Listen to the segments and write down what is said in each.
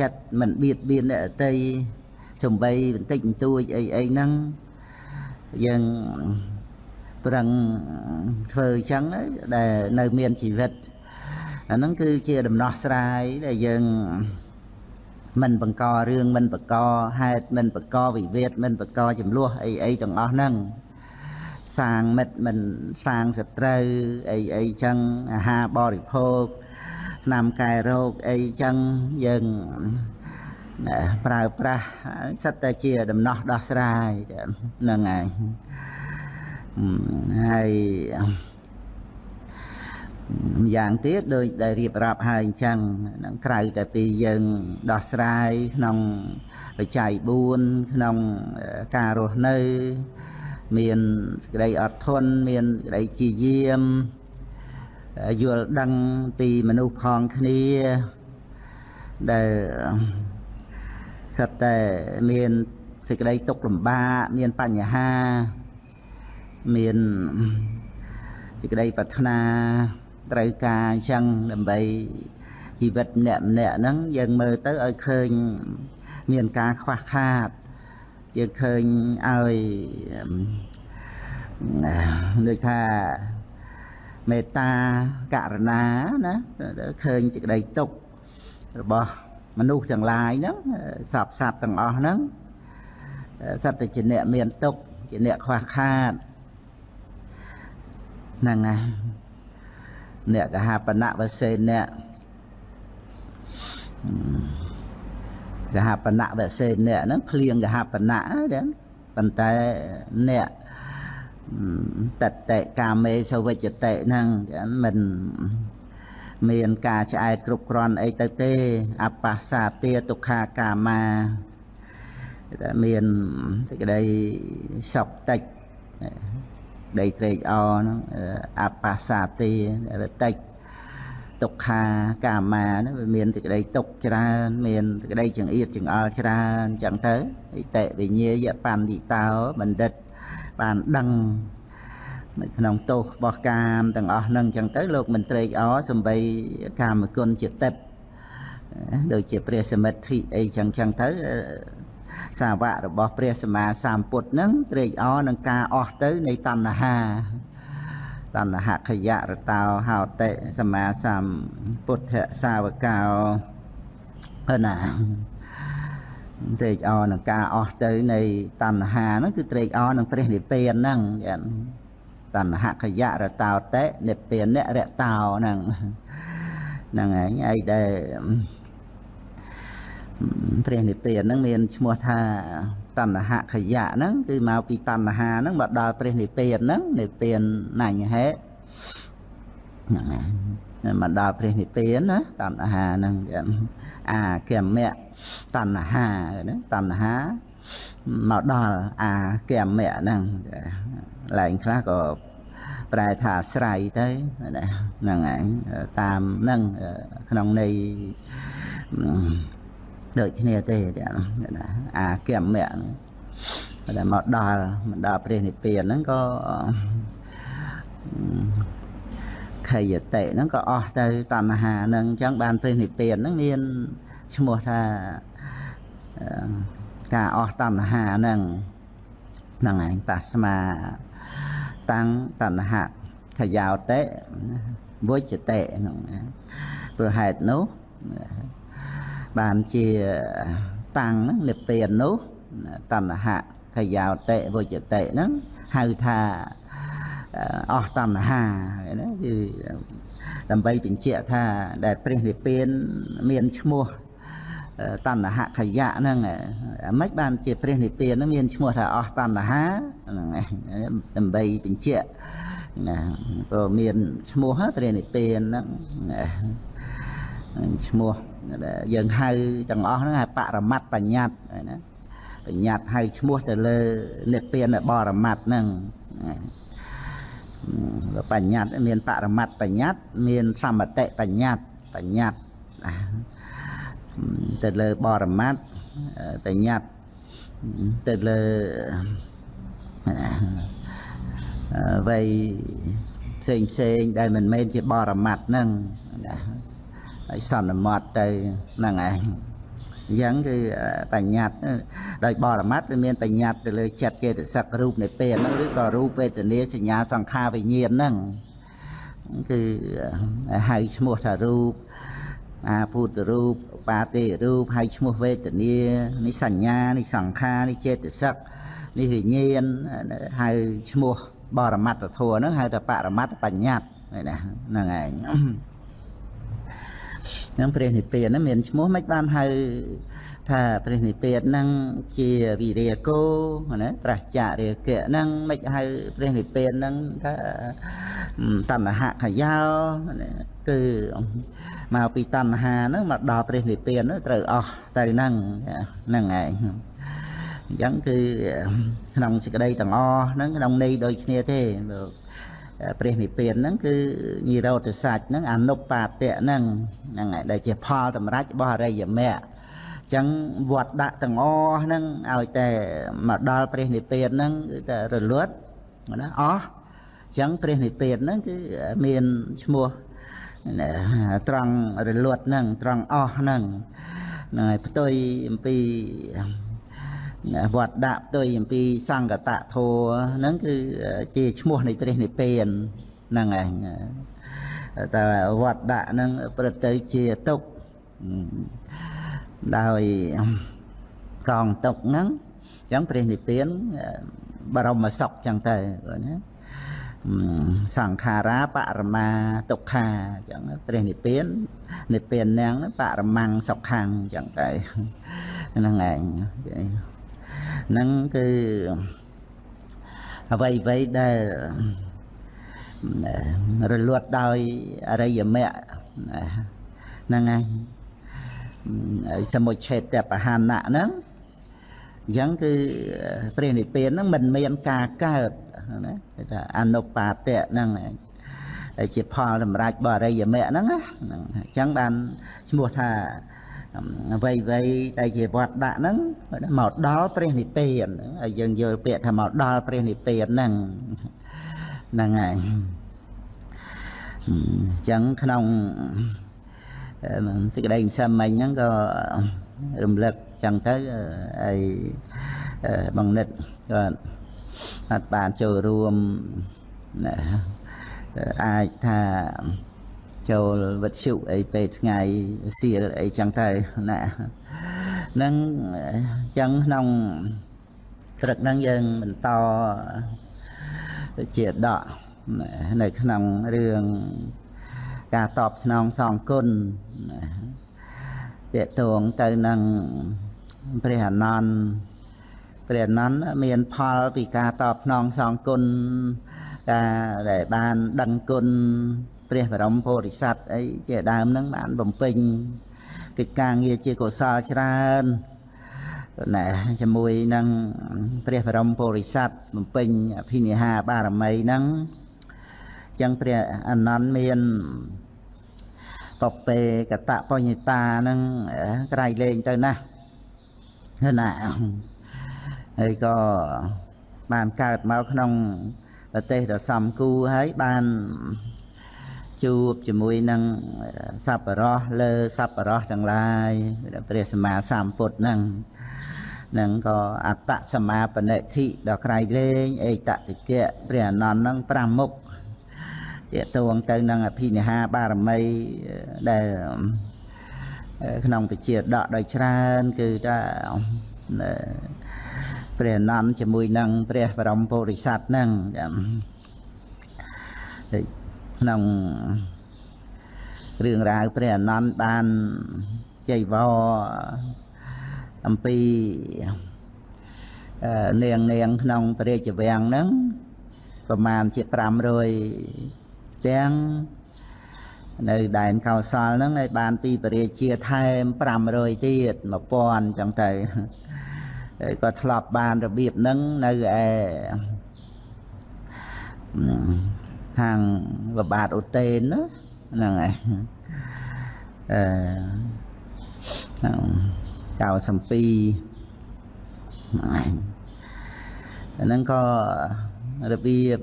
ចិត្តមិនបៀតបៀនអ្នកដទៃសំបីបន្តិចបន្តួចអីអីហ្នឹងយើងប្រឹងធ្វើអញ្ចឹងដែលនៅមានជីវិតអាហ្នឹងគឺជាដំណោះស្រាយដែលយើងមិនបង្ករឿងមិនបង្កហេតុមិនបង្កវិវាទមិនបង្កចំនួនអីអីទាំងអស់ហ្នឹងសាងមិត្តមិនសាងសត្រូវអីអីចឹងអាហារបរិភោគ ឆ្នាំកែរោគអីចឹងយើងប្រើប្រាស់សិតតែជាដំណោះដោះស្រាយហ្នឹងហើយហើយម្យ៉ាងទៀតដូចដែលរៀបរាប់ហើយអញ្ចឹងនឹងក្រៅតែពីយើងដោះស្រាយក្នុងបច្ច័យ4ក្នុងការរស់នៅ មានសេចក្តីអត់ធន់មានសេចក្តីជាយាម យល់ដឹងពីមនុស្សផងគ្នាដែលសិតតែមានសេចក្តីទុក្ខលំបាកមានបញ្ហាមានសេចក្តីប្រាថ្នាត្រូវការអញ្ចឹងដើម្បីជីវិតម្នាក់ម្នាក់ហ្នឹងយើងមើលទៅឲ្យឃើញមានការខ្វះខាតយើងឃើញឲ្យដូចថា មេត្តាករណាណាឃើញសេចក្តីទុក្ខរបស់មនុស្សទាំងឡាយហ្នឹងសពសត្វទាំងអស់ហ្នឹងសត្វតែជាអ្នកមានទុក្ខជាអ្នកខ្វះខាតហ្នឹងហើយអ្នកកហបណៈវសេអ្នកកហបណៈវសេអ្នកហ្នឹងភ្លៀងកហបណៈហ្នឹងប៉ុន្តែអ្នក តតេកាមេសវិជ្ជតេហ្នឹងមិនមានការឆ្អែតគ្រប់គ្រាន់អីទៅទេអបស្សាទាទុក្ខាកាមាតែមានសេចក្តីសុខតិចដីត្រេកអរហ្នឹងអបស្សាទាតិចទុក្ខាកាមាហ្នឹងវាមានសេចក្តីទុកច្រើនមានសេចក្តីចង្អៀតចង្អល់ច្រើនអញ្ចឹងទៅអិតិវិញ្ញាយបណ្ឌិតោបណ្ឌិត បានដឹងនៅក្នុងទោសរបស់កាមទាំងអស់ហ្នឹងអញ្ចឹងទៅលោកមិនត្រេកអរសំបីកាមគុណជាទឹកដូចជាព្រះសមិទ្ធិអីចឹងចឹងទៅសាវករបស់ព្រះសម្មាសម្ពុទ្ធហ្នឹងត្រេកអរនឹងការអស់ទៅនៃតណ្ហាតណ្ហខយរតោហោតិសម្មាសម្ពុទ្ធសាវកោណា ត្រេកអរនឹងការអស់ទៅនៃតណ្ហាហ្នឹងគឺត្រេកអរនឹងព្រះនិព្វានហ្នឹងតណ្ហខយរតោតិនិព្វានរតោហ្នឹងហ្នឹងឯងឯដែលព្រះនិព្វានហ្នឹងមានឈ្មោះថាតណ្ហខយៈហ្នឹងគឺមកពីតណ្ហាហ្នឹងមកដល់ព្រះនិព្វានហ្នឹងនិព្វានណញ្ញហេហ្នឹងហើយ មកដល់ព្រះនិព្វានណាតណ្ហាហ្នឹងអាគមៈតណ្ហាណាតណ្ហាមកដល់អាគមៈហ្នឹងឡើងខ្លះក៏ប្រែថាអាស្រ័យទៅហ្នឹងហើយតាមហ្នឹងក្នុងន័យដូចគ្នាទេណាអាគមៈដែលមកដល់មកដល់ព្រះនិព្វានហ្នឹងក៏ ខយតិហ្នឹងក៏អស់ទៅតណ្ហាហ្នឹងអញ្ចឹងបានព្រះនិព្វានហ្នឹងមានឈ្មោះថាការអស់តណ្ហាហ្នឹងហ្នឹងឯងតាស្មាតាំងតណ្ហខយោតិវុជតិហ្នឹងព្រោះហេតុនោះបានជាតាំងនិព្វាននោះតណ្ហខយោតិវុជតិហ្នឹងហៅថា អស់តណ្ហាណាគឺដើម្បីបញ្ជាក់ថាដែលព្រះនិព្វានមានឈ្មោះតណ្ហខយៈហ្នឹងមិនបានជាព្រះនិព្វានហ្នឹងមានឈ្មោះថាអស់តណ្ហាហ្នឹងដើម្បីបញ្ជាក់ណាក៏មានឈ្មោះព្រះនិព្វានហ្នឹងឈ្មោះយើងហៅទាំងអស់ហ្នឹងហៅបរមត្តបញ្ញត្តិណាបញ្ញត្តិហៅឈ្មោះទៅលើនិព្វានបរមត្តហ្នឹង បញ្ញត្តិមានបរមត្តបញ្ញត្តិមានសមតិបញ្ញត្តិបញ្ញត្តិទៅលើបរមត្តបញ្ញត្តិទៅលើអ្វីផ្សេងផ្សេងដែលមិនមែនជាបរមត្តហ្នឹងណាហើយសន្មត់ទៅហ្នឹងឯង អញ្ចឹងគឺបញ្ញត្តិដោយបរមត្តវាមានបញ្ញត្តិទៅលើចិត្តចេតសិករូបនៃពេលហ្នឹងឬក៏រូបវេទនាសញ្ញាសង្ខារវិញ្ញាណហ្នឹងគឺហៅឈ្មោះថារូបអាភូតរូបបាទេរូបហៅឈ្មោះវេទនានេះសញ្ញានេះសង្ខារនេះចេតសិកនេះវិញ្ញាណហៅឈ្មោះបរមត្តធម៌ហ្នឹងហៅថាបរមត្តបញ្ញត្តិណាហ្នឹងឯងហ្នឹងព្រះនិព្វានហ្នឹងមានឈ្មោះមិនបានហៅថាព្រះនិព្វានហ្នឹងជាវិរិយកោណាប្រះចរិយកៈហ្នឹងមិនហៅព្រះនិព្វានហ្នឹងថាតណ្ហខយោគឺមកពីតណ្ហាហ្នឹងមកដល់ព្រះនិព្វានហ្នឹងត្រូវអស់ទៅហ្នឹងហ្នឹងឯងអញ្ចឹងគឺក្នុងសេចក្តីទាំងអស់ហ្នឹងក្នុងន័យដូចគ្នាទេ ព្រះនិព្វានហ្នឹងគឺនិរោធសច្ចហ្នឹងអនុបាទៈហ្នឹងហ្នឹងហើយដែលជាផលតម្រាច់របស់អរិយមគ្គចឹងវត្តដាក់ទាំងអស់ហ្នឹងឲ្យតែមកដល់ព្រះនិព្វានហ្នឹងគឺតែរលត់ណាអស់ចឹងព្រះនិព្វានហ្នឹងគឺមានឈ្មោះត្រង់រលត់ហ្នឹងត្រង់អស់ហ្នឹងហ្នឹងហើយផ្ទុយអំពី វត្តដាក់ផ្ទុយអំពីសង្កតធัวហ្នឹងគឺជាឈ្មោះនៃព្រះនិព្វានហ្នឹងឯងតែវត្តដាក់ហ្នឹងប្រឹកទៅជាទុកដោយកងទុកហ្នឹងអញ្ចឹងព្រះនិព្វានបរមសុខអញ្ចឹងទៅណាសង្ខារាបរមាទុក្ខាអញ្ចឹងព្រះនិព្វាននិព្វានណាំងបរមង្គសុខੰអញ្ចឹងទៅហ្នឹងឯង ហ្នឹងគឺអ្វីអ្វីដែលរលត់ដោយអរិយមគ្គហ្នឹងឯងសមុច្ឆេតបហានៈហ្នឹងអញ្ចឹងគឺព្រះនិព្វានហ្នឹងមិនមានការកើតណាគេថាអនុបាទៈហ្នឹងជាផលសម្រាប់បរិយមគ្គហ្នឹងណាអញ្ចឹងបានឈ្មោះថា អ្វីអ្វីដែលជាវត្តដាក់ហ្នឹងមកដល់ព្រះនិព្វានហើយយើងយល់ពាក្យថាមកដល់ព្រះនិព្វានហ្នឹងហ្នឹងហើយអញ្ចឹងក្នុងសេចក្តីសន្មិញហ្នឹងក៏រំលឹកចឹងទៅហើយបងនិតក៏អត់បានចូលរួមអាចថា ចូលវិទ្យុអីពេលថ្ងៃសៀលអីចឹងទៅណានឹងចឹងក្នុងព្រឹកហ្នឹងយើងបន្តជាដកនៅក្នុងរឿងការតបស្នងសងគុណតេតងទៅនឹងព្រះអនន្តព្រះអនន្តមានផលពីការតបស្នងសងគុណការដែលបានដឹងគុណ ព្រះបរមពុរិស័ទអីជាដើមហ្នឹងបានបំពេញកិច្ចការងារជាកុសលច្រើនណែជាមួយនឹងព្រះបរមពុរិស័ទបំពេញអភិនិហាបារមីហ្នឹងចឹងព្រះអនន្តមានបពេកតបញ្ញតាហ្នឹងក្រៃលែងទៅណាណាហើយក៏បានកើតមកក្នុងប្រទេសដ៏សំគូហើយបាន ជួបជាមួយនឹងសัพរោះលើសัพរោះទាំងឡាយព្រះសម្មាសម្ពុទ្ធហ្នឹងនឹងក៏អត្តសមាបនិធិដល់ក្រៃលែងអេតតិកៈព្រះអនន្តហ្នឹង5មុខតេតួងទៅនឹងអភិនិហាបារមីដែលក្នុងពជាដកដោយច្រើនគឺថាព្រះអនន្តជាមួយនឹងព្រះបរមពុរិស័ទហ្នឹង ក្នុងរឿងរ៉ាវព្រះអនន្តបានចៃវរអំពីនាងនាងក្នុងព្រះរាជវាំងហ្នឹងប្រមាណជា500ទាំងនៅដែនកោសលហ្នឹងឲ្យបានពីពរាជាថែម500ទៀត1000ចឹងទៅក៏ធ្លាប់បានរបៀបហ្នឹងនៅឯ ខាងវបាទឧតេនហ្នឹងហើយអឺ92ហ្នឹងក៏របៀប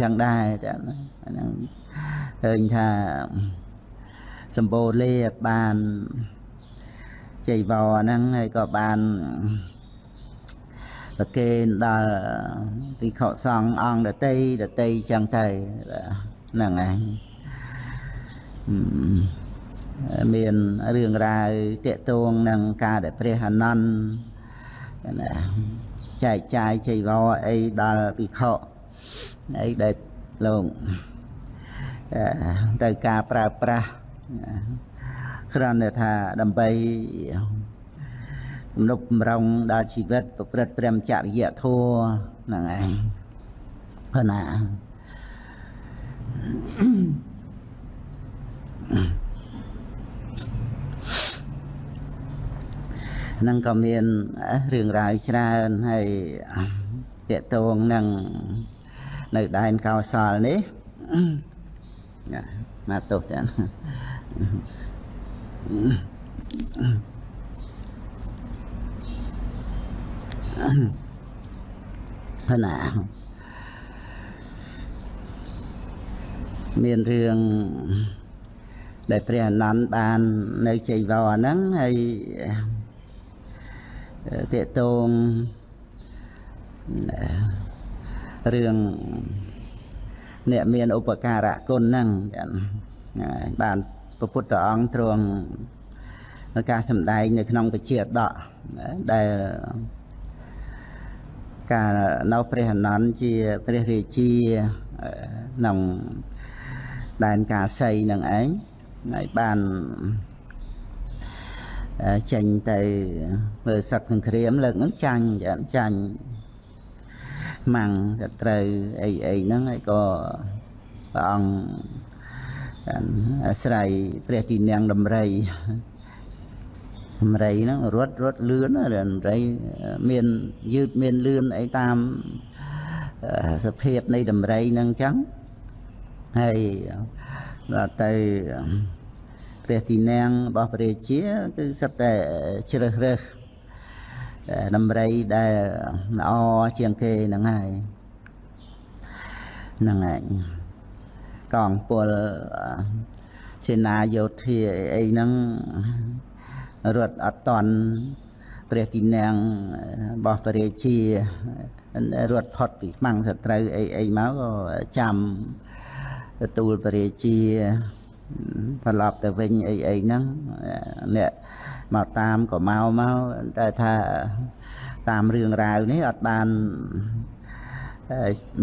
ចឹងដែរចាហ្នឹងឃើញថាសម្បូរលេបានចៃវរហ្នឹងហើយក៏បាន ប្រគេនដល់ភិក្ខុសង្ឃអង្គដតីដតីចឹងទៅហ្នឹងឯងមានរឿងរ៉ាវតកតងនឹងការដែលព្រះអនន្តណាចែកចាយចៃវរអីដល់ភិក្ខុអីដែលលោកទៅការប្រើប្រាស់គ្រាន់តែថាដើម្បី ទំនុកបំរុងដល់ជីវិត ប្រព្រឹត្តព្រមចរិយធម៌ហ្នឹងឯងព្រោះណានឹងក៏មានរឿងរ៉ាវច្រើនហើយតកតងនឹងនៅដែនកោសលនេះមកទោសទាំងហ្នឹង ណាមានរឿងដែលព្រះអនន្តបាននៅជ័យវរហ្នឹងហើយតេតងរឿងអ្នកមានឧបការៈគុណហ្នឹងបានព្រះពុទ្ធអង្គទ្រង់ការសម្ដែងនៅក្នុងពជាដកដែល ការនៅព្រះអនន្តជាព្រះរាជាក្នុងដែនកាសីនឹងឯងហើយបានចេញទៅមើលសឹកសង្គ្រាមលើកហ្នឹងចាញ់ចាញ់ម៉ាំងសត្រូវអីអីហ្នឹងហើយក៏ព្រះអង្គអាស្រ័យព្រះទីនាំងដំរី ដំរីហ្នឹងរត់រត់លឿនដំរីមានយឺតមានលឿនអីតាមសភាពនៃដំរីហ្នឹងអញ្ចឹងហើយដល់ទៅព្រះទីនាំងរបស់ព្រះរាជាគឺសិតតែជ្រើសរើសដំរីដែលល្អជាងគេហ្នឹងហើយហ្នឹងហើយកងពលសេនាយោធាអីហ្នឹង រត់អត់តន់ព្រះទីនាំងរបស់ព្រះរាជារត់ផុតពីខ្មាំងសត្រូវអីអីមកក៏ចាំទទួលព្រះរាជាត្រឡប់ទៅវិញអីអីហ្នឹងអ្នកមកតាមក៏មកមកតែថាតាមរឿងរ៉ាវនេះអត់បាន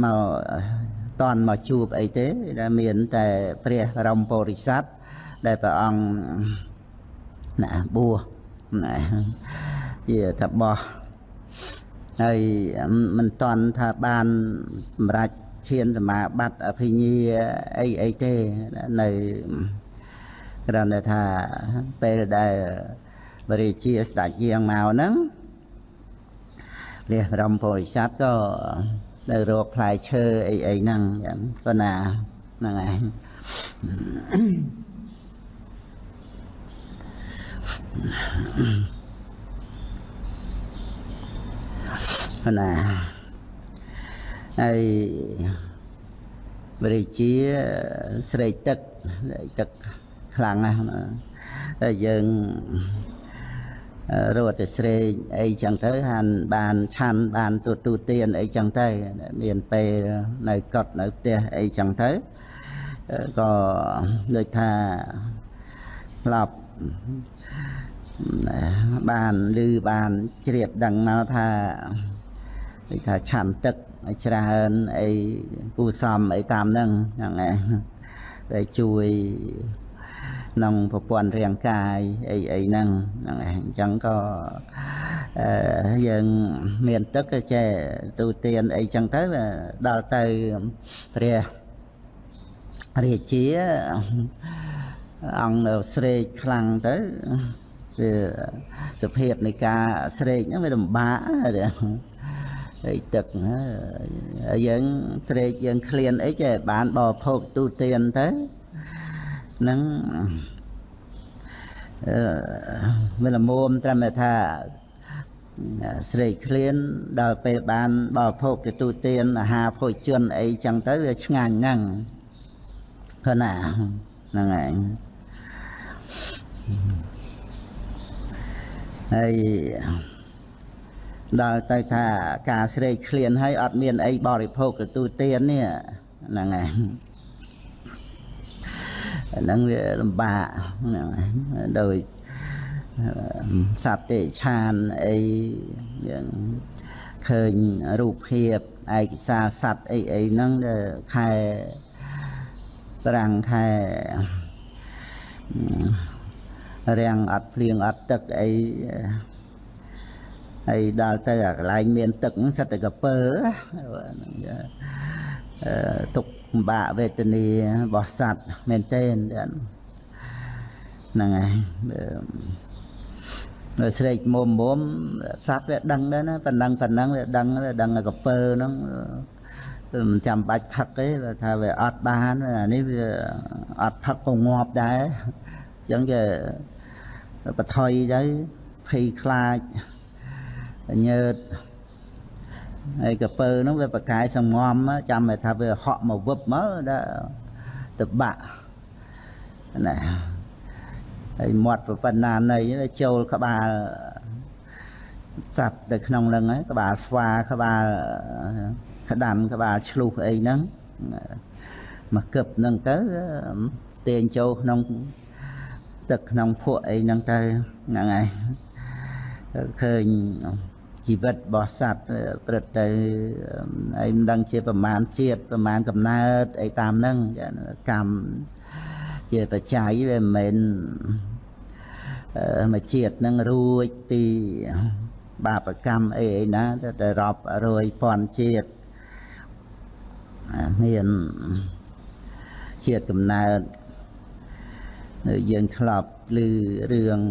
មកតន់មកជួបអីទេដែលមានតែព្រះរមពុរិស័ទដែលព្រះអង្គ ណាបួសណាជាថាបោះហើយមិនតន់ថាបានសម្រាប់ឈានសមាបត្តិអភិញ្ញាអីអីទេនៅគ្រាន់តែថាពេលដែលបរិជាស្ដេចយាងមកហ្នឹងព្រះបរមពុរិស័ទក៏នៅរកផ្លែឈើអីអីហ្នឹងចឹងប៉ុណ្ណាហ្នឹងឯងប៉ុ ណ្ណាហើយបរិជាស្រេកទឹកទឹកខ្លាំងណាស់តែយើងរត់ទៅស្រេកអីចឹងទៅហានបានឆាន់បានទូទូទៀនអីចឹងទៅមានពេលនៅកត់នៅផ្ទះអីចឹងទៅក៏ដូចថាឡប់ បានឮបានជ្រាបដឹងមកថាដូចថាឆាន់ទឹកច្រើនអីគូសំអីតាមហ្នឹងហ្នឹងឯងដែលជួយក្នុងប្រព័ន្ធរាងកាយអីអីហ្នឹងហ្នឹងឯងអញ្ចឹងក៏យើងមានទឹកក៏ចេះទូទានអីចឹងទៅដល់ទៅព្រះរាជាអង្គនៅស្រេកខ្លាំងទៅ វាសភាពនៃការស្រេកហ្នឹងវាលំបាកហើយទឹកយើងស្រេកយើងឃ្លានអីចេះបានបរិភោគទូទានទៅនឹងអឺវាល្មមត្រឹមតែថាស្រេកឃ្លានដល់ពេលបានបរិភោគទទួលទានអាហារភោជនអីចឹងទៅវាឆ្ងាញ់ហ្នឹងខណាហ្នឹងឯង ហើយដល់ទៅថាការស្រេកឃ្លានហើយអត់មានអីបរិភោគទទួលទាននេះហ្នឹងហើយហ្នឹងវាលំបាកហ្នឹងហើយដោយសត្វទេឆានអីយ៉ាងឃើញរូបភាពឯកសារសត្វអីអីហ្នឹងខែប្រាំងខែ រាំងអត់ភ្លៀងអត់ទឹកអីហើយដល់ទៅកន្លែងមានទឹកហ្នឹងសិតតែកពើទុកពិបាកវេទនារបស់សត្វមែនទេហ្នឹងហើយនៅស្រែកមុំមុំសត្វវាដឹងដែរណាប៉ុណ្ណឹងប៉ុណ្ណឹងវាដឹងវាដឹងកពើហ្នឹងមិនចាំបាច់ផឹកទេថាវាអត់បានអានេះវាអត់ផឹកក៏ងាប់ដែរអញ្ចឹងគេ បថុយទៅភ័យខ្លាចញើតហើយកពើហ្នឹងវាប្រកាយសំងំចាំតែថាវាហក់មកវឹបមកដល់ទៅបាក់ណាហើយមាត់ប៉ុណ្ណានៃចូលក្បាលសត្វនៅក្នុងហ្នឹងហើយក្បាលស្វាក្បាលក្តាន់ក្បាលឆ្លុះអីហ្នឹងមកគឹបហ្នឹងទៅទាញចូលក្នុង ទឹកក្នុងភក់អីហ្នឹងទៅហ្នឹងហើយឃើញជីវិតរបស់សត្វព្រឹត្តទៅអីមិនដឹងជាប្រមាណជាតិប្រមាណកំណើតអីតាមហ្នឹងកម្មជាបច្ច័យវាមិនមែនមួយជាតិនឹងរួចពីបាបកម្មអីអីណាតែរាប់រយពាន់ជាតិមានជាតិកំណើត យើងធ្លាប់ឮរឿង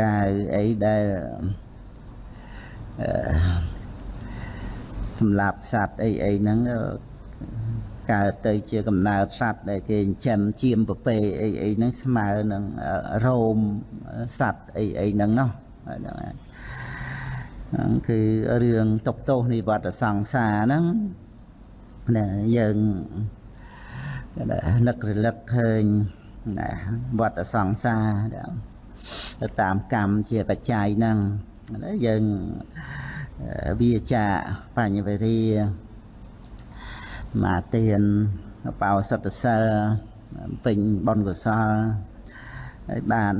រាវអីដែលសម្រាប់សត្វអីអីហ្នឹងកើតទៅជាកំណើតសត្វដែលគេចិញ្ចឹមជាមប្រពេអីអីហ្នឹងស្មើនឹងរោមសត្វអីអីហ្នឹងណោះហ្នឹងហ្នឹងគឺរឿងតកតោសនិវត្តសង្សារហ្នឹងណាយើង នឹករលឹកឃើញណាវត្តសង្សារទៅតាមកម្មជាបច្ច័យហ្នឹងយើងវាចាបញ្ញវេរាមាទានបោសិទ្ធសិលពេញបុណ្យកុសលហើយបាន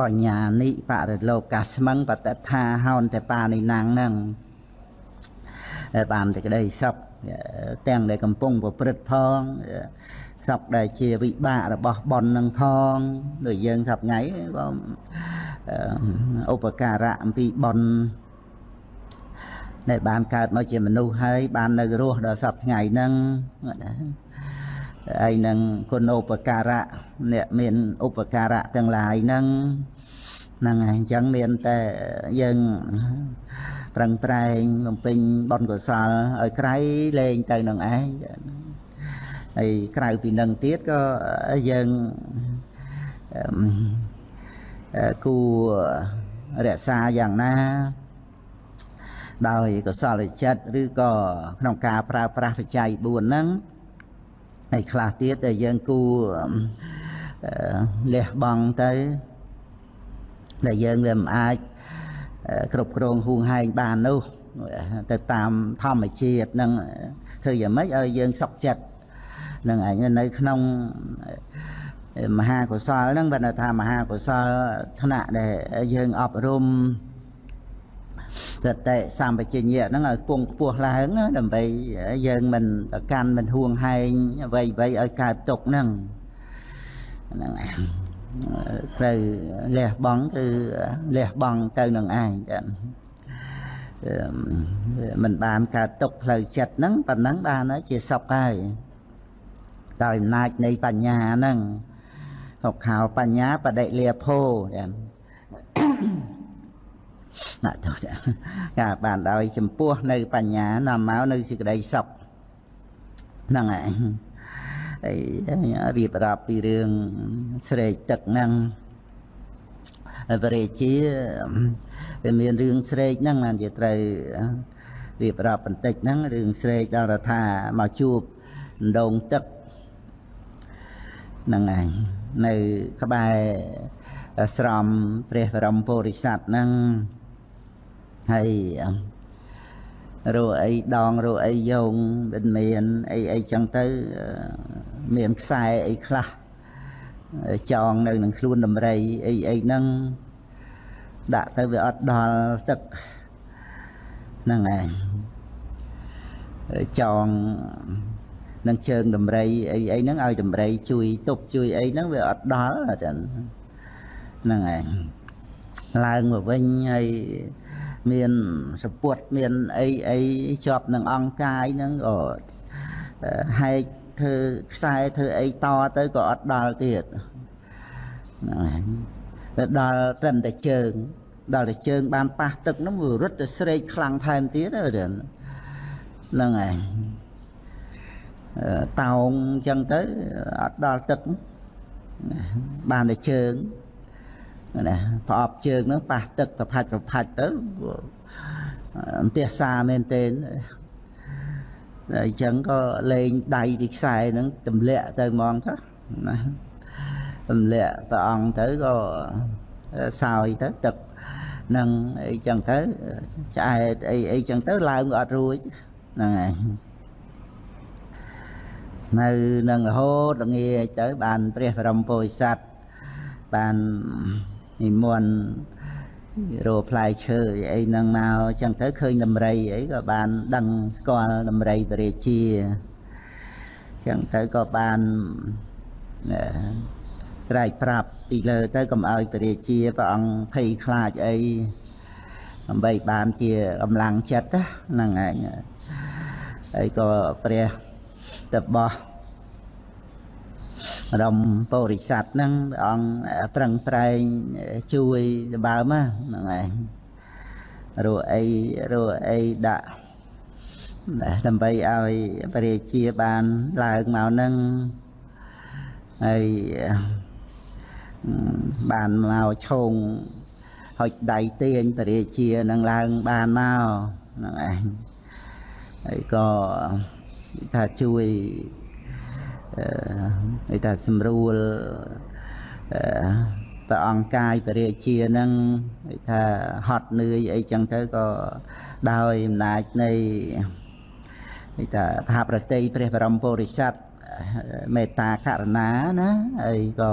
បញ្ញានិបរិលោកាស្មឹងបតថាហោនតែបានិណាំងហ្នឹងបានតែក្តីសុខ ទាំងដែលកំពុងប្រព្រឹត្តផងសុខដែលជាវិបាករបស់បុណ្យនឹងផងដូចយើងសប្ងៃបងឧបការៈអំពីបុណ្យដែលបានកើតមកជាមនុស្សហើយបាននៅរស់ដល់សប្ថ្ងៃហ្នឹងហើយនឹងគុណឧបការៈអ្នកមានឧបការៈទាំងឡាយហ្នឹងហ្នឹងហើយអញ្ចឹងមានតែយើង ប្រឹងប្រែងបំពេញបុណ្យកុសលឲ្យក្រៃលែងទៅនឹងឯងហើយក្រៅពីនឹងទៀតក៏យើងគូរក្សាយ៉ាងណា ដោយកុសលចិត្តឬក៏ក្នុងការប្រើប្រាស់បច្ច័យ4ហ្នឹងហើយខ្លះទៀតដែលយើងគូលះបង់ទៅដែលយើងវាមិនអាច គ្រប់គ្រងហួងហែងបាននោះទៅតាមធម្មជាតិនឹងធ្វើយ៉ាងម៉េចឲ្យយើងសុខចិត្តនឹងឯងនៅក្នុងមហាកុសលហ្នឹងបើថាមហាកុសលថ្នាក់ដែលយើងអប់រំសតិសម្បជញ្ញៈហ្នឹងឲ្យពងខ្ពស់ឡើងណាដើម្បីយើងមិនប្រកាន់មិនហួងហែងអ្វីអ្វីឲ្យកើតទុកហ្នឹងហ្នឹង ត្រូវលះបង់គឺលះបង់ទៅនឹងឯងចាមិនបានកើតទុកផ្លូវចិត្តហ្នឹងប៉ុណ្ណឹងបានជាសុខហើយដោយអំណាចនៃបញ្ញាហ្នឹងហុកខោបញ្ញាបដិលាភោចាណាស់ទៅការបានដោយចំពោះនៅបញ្ញានាំមកនៅសេចក្តីសុខហ្នឹងឯងហើយ រៀបរាប់ពីរឿងស្រេកទឹកហ្នឹងបរិជាវាមានរឿងស្រេកហ្នឹងបានជាត្រូវរៀបរាប់បន្តិចហ្នឹងរឿងស្រេកដល់ថាមកជួបដងទឹកហ្នឹងឯងនៅក្បែរស្រមព្រះបរមពុរិស័ទហ្នឹងហើយ រੂអីដងរੂអីយងមិនមានអីអីចឹងទៅមានខ្សែអីខ្លះចងនៅនឹងខ្លួនដំរីអីអីហ្នឹងដាក់ទៅវាអត់ដល់ទឹកហ្នឹងឯងចងនឹងជើងដំរីអីអីហ្នឹងឲ្យដំរីជួយទប់ជួយអីហ្នឹងវាអត់ដល់ចឹងហ្នឹងឯងឡើងមកវិញហើយ មានសពុតមានអីអីជាប់នឹងអង្គកាយហ្នឹងក៏ហែកធ្វើខ្សែធ្វើអីតទៅក៏អត់ដល់ទៀតហ្នឹងហើយដល់ត្រឹមតែជើង ដល់តែជើង បានប៉ះទឹកហ្នឹងវារត់ទៅស្រេកខ្លាំងថែមទៀតហ្នឹងហើយតោងអញ្ចឹងទៅអត់ដល់ទឹកបានតែជើង ណាប្រអប់ជើងហ្នឹងប៉ះទឹកប្រផាច់ប្រផាច់ទៅអន្ទះសាមែនទេអញ្ចឹងក៏លេងដៃពីខ្សែហ្នឹងទម្លាក់ទៅហ្មងទៅណាទម្លាក់ព្រះអង្គទៅក៏សោយទៅទឹកនឹងអីចឹងទៅឆ្អែតអីអីចឹងទៅឡើងក៏អត់រួចហ្នឹងហើយនៅនឹងរហូតល្ងាចទៅបានព្រះបរមពុរិស័ទបាន និមន្តរោផ្លែឈើអីហ្នឹងមកចឹងទៅឃើញដំរីអីក៏បានដឹងស្គាល់ដំរីបរិជាចឹងទៅក៏បានស្រែកប្រាប់ពីលើទៅកុំឲ្យពរាជាព្រះអង្គភ័យខ្លាចអីដើម្បីបានជាកម្លាំងចិត្តហ្នឹងឯងហើយក៏ព្រះតបោះ រំពុរិស័ទហ្នឹងព្រះអង្គប្រឹងប្រែងជួយដបើមហ្នឹងឯងរੂអីរੂអីដាក់ដើម្បីឲ្យព្រះរាជាបានឡើងមកហ្នឹងហើយបានមកឈោងហុចដៃទាញបរិជានឹងឡើងបានមកហ្នឹងឯងហើយក៏ថាជួយ អឺថាសម្រួលព្រះអង្គកាយបរិជានឹងថាហត់នឿយអីចឹងទៅក៏ដោយអំណាចនៃថាមហាប្រតិព្រះបរមពុរិស័ទមេត្តាករុណាណាហើយក៏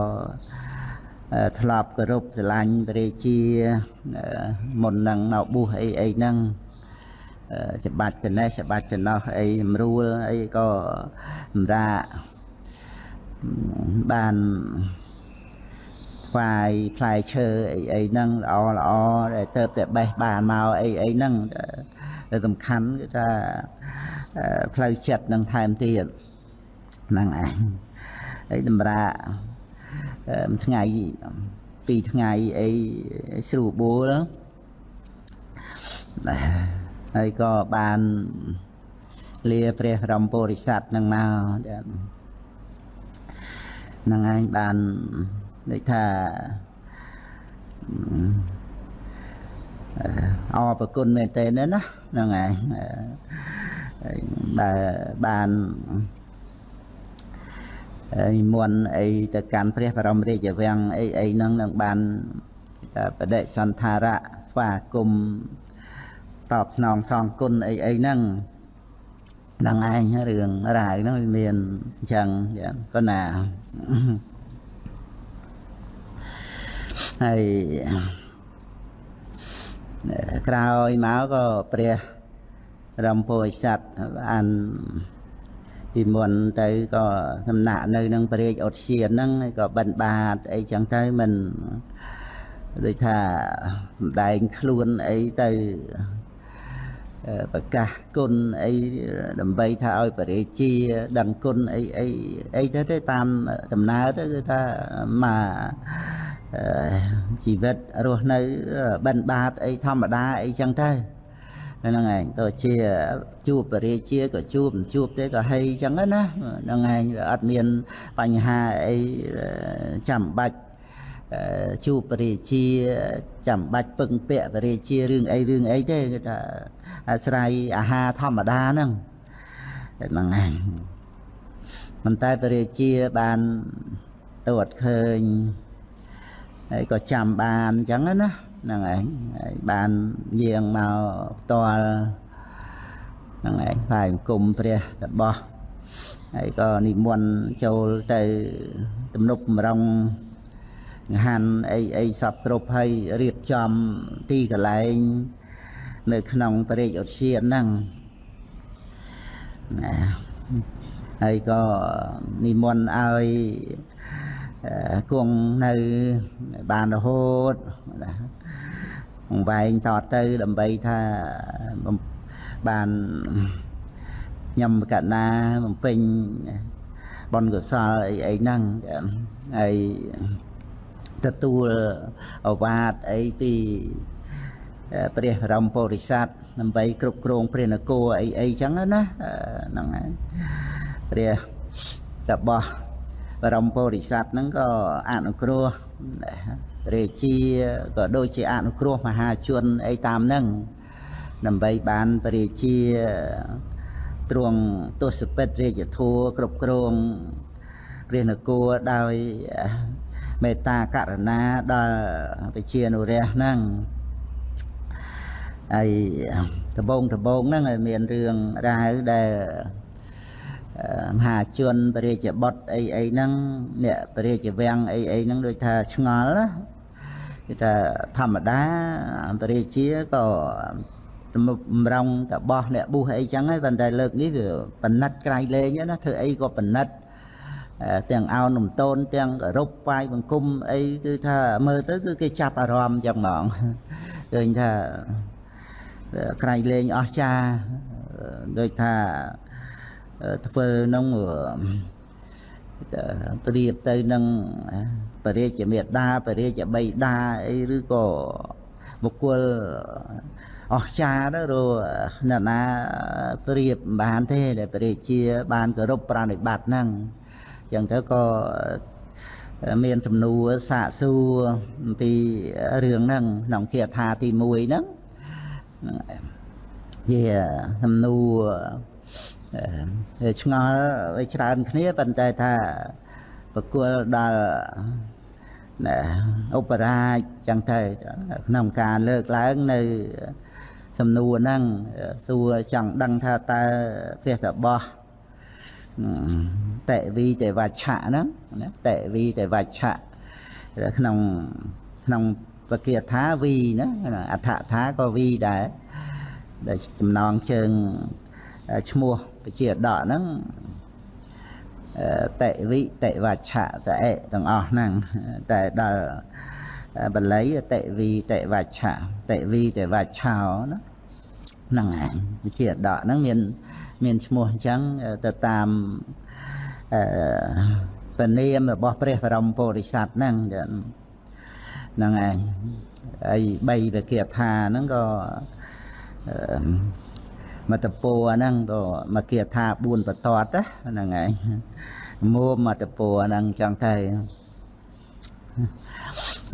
ធ្លាប់គោរពស្រឡាញ់ព្រះរាជាមុននឹងមកបួសអីអីហ្នឹងច្បាច់ទៅនេះច្បាច់ទៅនោះអីស្រួលអីក៏សម្រាប់ បានថ្វាយផ្លែឈើអីអីហ្នឹងល្អល្អដែលទៅតែបេះបានមកអីអីហ្នឹងតែសំខាន់គឺថាផ្លូវចិត្តនឹងថែមទៀតហ្នឹងឯងហើយតម្រាថ្ងៃពីរថ្ងៃអីស្រួលបួលហើយក៏បានលាព្រះរំពុរិស័ទនឹងមកហ្នឹងឯងបានដូចថាអរប្រគុណមែនទេណាហ្នឹងឯងដែលបាននិមន្តអីទៅកាន់ព្រះបរមរាជវាំងអីអីហ្នឹងនឹងបានបដិសន្ធារៈស្វាគមតបស្នងសងគុណអីអីហ្នឹងហ្នឹងឯងរឿងរ៉ាវហ្នឹងវាមានអញ្ចឹងក៏ណា ហើយក្រោយមកក៏ព្រះរំពោចស័ព្ទបានពីមុនទៅក៏សំណាក់នៅនឹងព្រះរាជឧទ្យានហ្នឹងក៏បិណ្ឌបាតអីចឹងទៅមិនដូចថាសំដែងខ្លួនអីទៅ ប្រកាសគុណអីដើម្បីថាឲ្យបរិជាដឹងគុណអីអីអីទៅទៅតាមដំណើរទៅគឺថាមកជីវិតរស់នៅបិណ្ឌបាតអីធម្មតាអីចឹងទៅហ្នឹងឯងទៅជាជួបបរិជាក៏ជួបមិនជួបទេក៏ហីចឹងណាហ្នឹងឯងវាអត់មានបញ្ហាអីចាំបាច់ ជួបបរិជាចាំបាច់ពឹងពាក់បរិជារឿងអីរឿងអីទេគឺថាអាស្រ័យអាហារធម្មតាហ្នឹងហ្នឹងឯងប៉ុន្តែបរិជាបានតួតឃើញហើយក៏ចាំបានអញ្ចឹងណាហ្នឹងឯងហើយបានយាងមកផ្ទាល់ហ្នឹងឯងផ្សាយអង្គមព្រះរបស់ហើយក៏និមន្តចូលទៅទំនប់បំរុង ហាន់អីអីសពគ្រប់ហើយរៀបចំទីកន្លែង នៅក្នុងបរិយាឧទ្យានហ្នឹងណាហើយក៏និមន្តឲ្យគង់នៅបានរហូតណាវែងតទៅដើម្បីថាបានខ្ញុំកណាបំពេញបុណ្យកុសលអីអីហ្នឹងហើយ ទទួលអវាទអីពីព្រះបរមពុរិស័ទដើម្បីគ្រប់គ្រងព្រះនគរអីអីចឹងណាហ្នឹងហើយព្រះតបោះបរមពុរិស័ទហ្នឹងក៏អនុគ្រោះរាជាក៏ដូចជាអនុគ្រោះមហាជនអីតាមហ្នឹងដើម្បីបានបរិជាទ្រង់ទស្សពិតរាជធัวគ្រប់គ្រងព្រះនគរដោយ មេត្តាករុណាដល់ប្រជានុរាស្ត្រហ្នឹងហើយដបងដបងហ្នឹងឲ្យមានរឿងរ៉ាវដែលមហាជនបរិជាបុតអីអីហ្នឹងអ្នកបរិជាវាំងអីអីហ្នឹងដូចថាឆ្ងល់ណាគឺថាធម្មតាបរិជាក៏បំរុងតបោះអ្នកបុះអីចឹងហើយប៉ុន្តែលើកនេះវាបណិតក្រៃលែងណាធ្វើអីក៏បណិត ទាំងអោននំតូនទាំងរົບវាយបង្គំអីគឺថាមើលទៅគឺគេចាប់អារម្មណ៍ចឹងហ្មងឃើញថាក្រៃលែងអស្ចារ្យដូចថាធ្វើនឹងប្រៀបទៅនឹងបរិជាមេដាបរិជាបៃតាអីឬក៏បុគ្គលអស្ចារ្យទៅរអ្នកណាប្រៀបបានទេដែលបរិជាបានគោរពប្រណិប័តហ្នឹងអញ្ចឹងទៅក៏មានសំណួរសាកសួរអំពីរឿងហ្នឹងក្នុងគាថាទី1ហ្នឹងជាសំណួរឆ្ងល់ឲ្យច្រើនគ្នាប៉ុន្តែថាប្រគល់ដល់ឧបរាជចឹងទៅក្នុងការលើកឡើងនៅសំណួរហ្នឹងសួរចង់ដឹងថាតើព្រះតបោះ តេវីតេវច្ឆៈហ្នឹងណាតេវីតេវច្ឆៈក្នុងក្នុងពគាថាវីណាអដ្ឋថាក៏វីដែរដែលចំណងជើងឈ្មោះពជាដកហ្នឹងតេវិតេវច្ឆៈតេទាំងអស់ហ្នឹងតែដល់បល័យតេវីតេវច្ឆៈតេវីតេវច្ឆោណាហ្នឹងឯងវិជាដកហ្នឹងមាន មានឈ្មោះអញ្ចឹងទៅតាមអឺពនាមរបស់ព្រះបរមពុរិស័ទហ្នឹងហ្នឹងឯងហើយបីវិគាថាហ្នឹងក៏មតពោហ្នឹងក៏មកគាថា4បតតហ្នឹងឯងមួមតពោហ្នឹងចង់ទៅ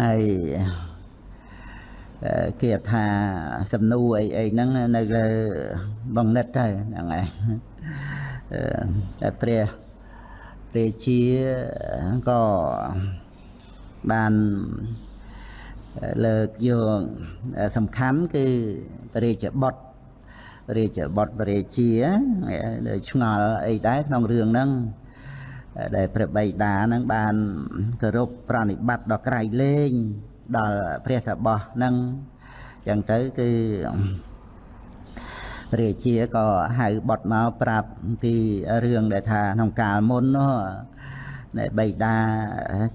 ហើយ គាថាសំណួរអីអីហ្នឹងនៅលើបងនិតទៅហ្នឹងឯងតែព្រះព្រះជាក៏បានលើកយកសំខាន់គឺព្រះរាជបុត្ររាជបុត្ររាជាឆ្ងល់អីដែរក្នុងរឿងហ្នឹងដែលព្រះបិតាហ្នឹងបានគោរពប្រណិប័តដល់ក្រៃលែង ដល់ព្រះតបោះហ្នឹងចឹងទៅគឺរាជាក៏ហៅបុតមកប្រាប់ពីរឿងដែលថាក្នុងកាលមុននោះដែលបៃតា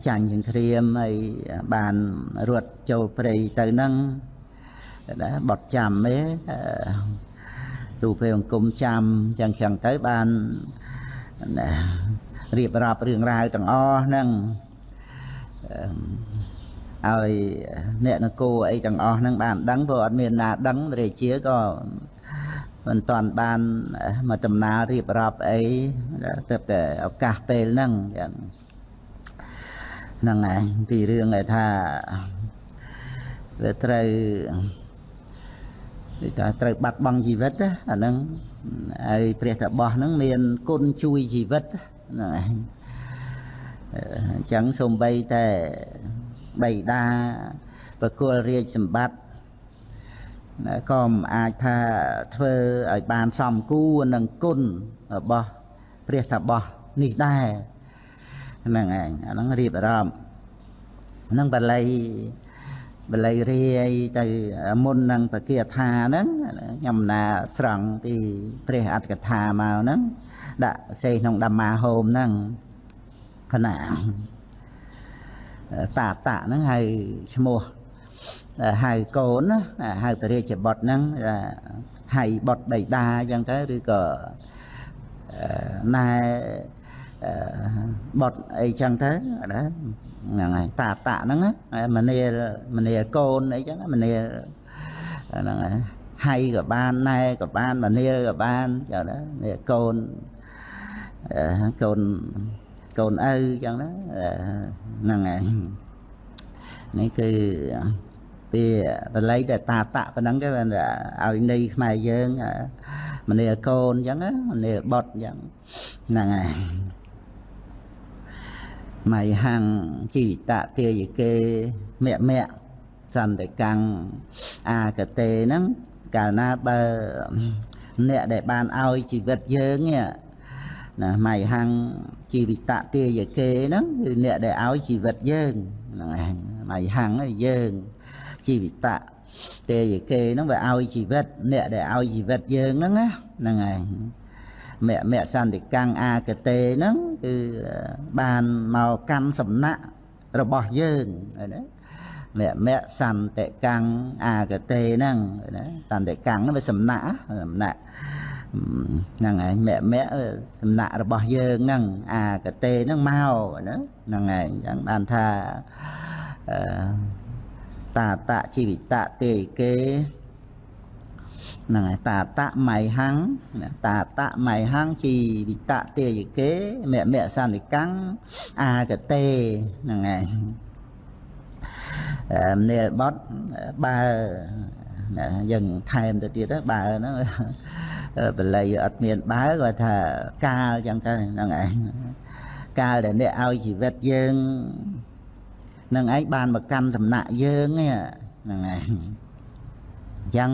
ចាញ់សង្គ្រាមហើយបានរត់ចូលព្រៃទៅហ្នឹងណាបត់ចាំទេទូពេលអង្គមចាំចឹងចឹងទៅបានរៀបរាប់រឿងរ៉ាវទាំងអស់ហ្នឹង ឲ្យអ្នកនគរអីទាំងអស់ហ្នឹងបានដឹងព្រោះអត់មានណាដឹងរាជាក៏មិនតាន់បានមកដំណើររៀបរាប់អីទៅតែឱកាសពេលហ្នឹងចឹងហ្នឹងឯងពីរឿងឯថាវាត្រូវគឺថាត្រូវបាត់បង់ជីវិតអាហ្នឹងហើយព្រះតបោះហ្នឹងមានគុណជួយជីវិតហ្នឹងឯងអញ្ចឹងសំបីតែ បៃតាប្រគល់រាជសម្បត្តិណាក៏មិនអាចថាធ្វើឲ្យបានសមគួរនឹងគុណរបស់ព្រះថាបោះនេះដែរហ្នឹងឯងអាហ្នឹងរៀបអារម្មណ៍ហ្នឹងបល័យបល័យរាយទៅមុននឹងបគាថាហ្នឹងខ្ញុំណាស្រង់ពីព្រះអត្តកថាមកហ្នឹងដាក់សេក្នុងဓម္មាហោមហ្នឹងគណៈ តាតៈហ្នឹងហៅឈ្មោះហៅកូនណាហៅពរាជបុត្រហ្នឹងហៅបុត្របៃតាអញ្ចឹងទៅឬក៏ណែបុត្រអីចឹងទៅណាហ្នឹងហើយតាតៈហ្នឹងមនាមនាកូនអីចឹងមនាហ្នឹងហើយហៃក៏បានណែក៏បានមនាក៏បានចឹងណានេះកូនកូន កូនឪចឹងណាហ្នឹងហើយនេះគឺពីបល័យតែតាតៈប៉ុណ្ណឹងទៅឲ្យនៃខ្មែរយើងមនាកូនអញ្ចឹងមនាបុតអញ្ចឹងហ្នឹងហើយមៃហាំងជីវិតទាយកេមៈមៈសន្តិកាំងអាកតេហ្នឹងកាលណាបើអ្នកដែលបានឲ្យជីវិតយើង ណាមៃហាំងជីវិតទាយកេហ្នឹងគឺអ្នកដែលឲ្យជីវិតយើងហ្នឹងឯងមៃហាំងយើងជីវិតទេយគេហ្នឹងវាឲ្យជីវិតអ្នកដែលឲ្យជីវិតយើងហ្នឹងណាហ្នឹងឯងមគ្គមគ្គសន្តិកាំងអាកតេហ្នឹងគឺបានមកកាន់សំណាក់របស់យើងណាមគ្គមគ្គសន្តិកាំងអាកតេហ្នឹងណាសន្តិកាំងហ្នឹងវាសំណាក់សំណាក់ ហ្នឹងឯងមគ្គមគ្គសំណាក់របស់យើងហ្នឹងអាកតេហ្នឹងមកណាហ្នឹងឯងអញ្ចឹងបានថាអឺតាតៈជីវិតៈទេគេហ្នឹងហើយតាតៈមៃហੰតាតៈមៃហੰជីវិតៈទេយគេមមសន្និកੰអាកតេហ្នឹងហើយមនាលបត់បើ យើងថែមទៅទៀតបើហ្នឹងបល័យអត់មានបើគាត់ថាកាលចឹងទៅហ្នឹងឯងកាលដែលអ្នកឲ្យជីវិតយើងនឹងឯងបានមកកាន់សំណាក់យើងហ្នឹងឯងអញ្ចឹង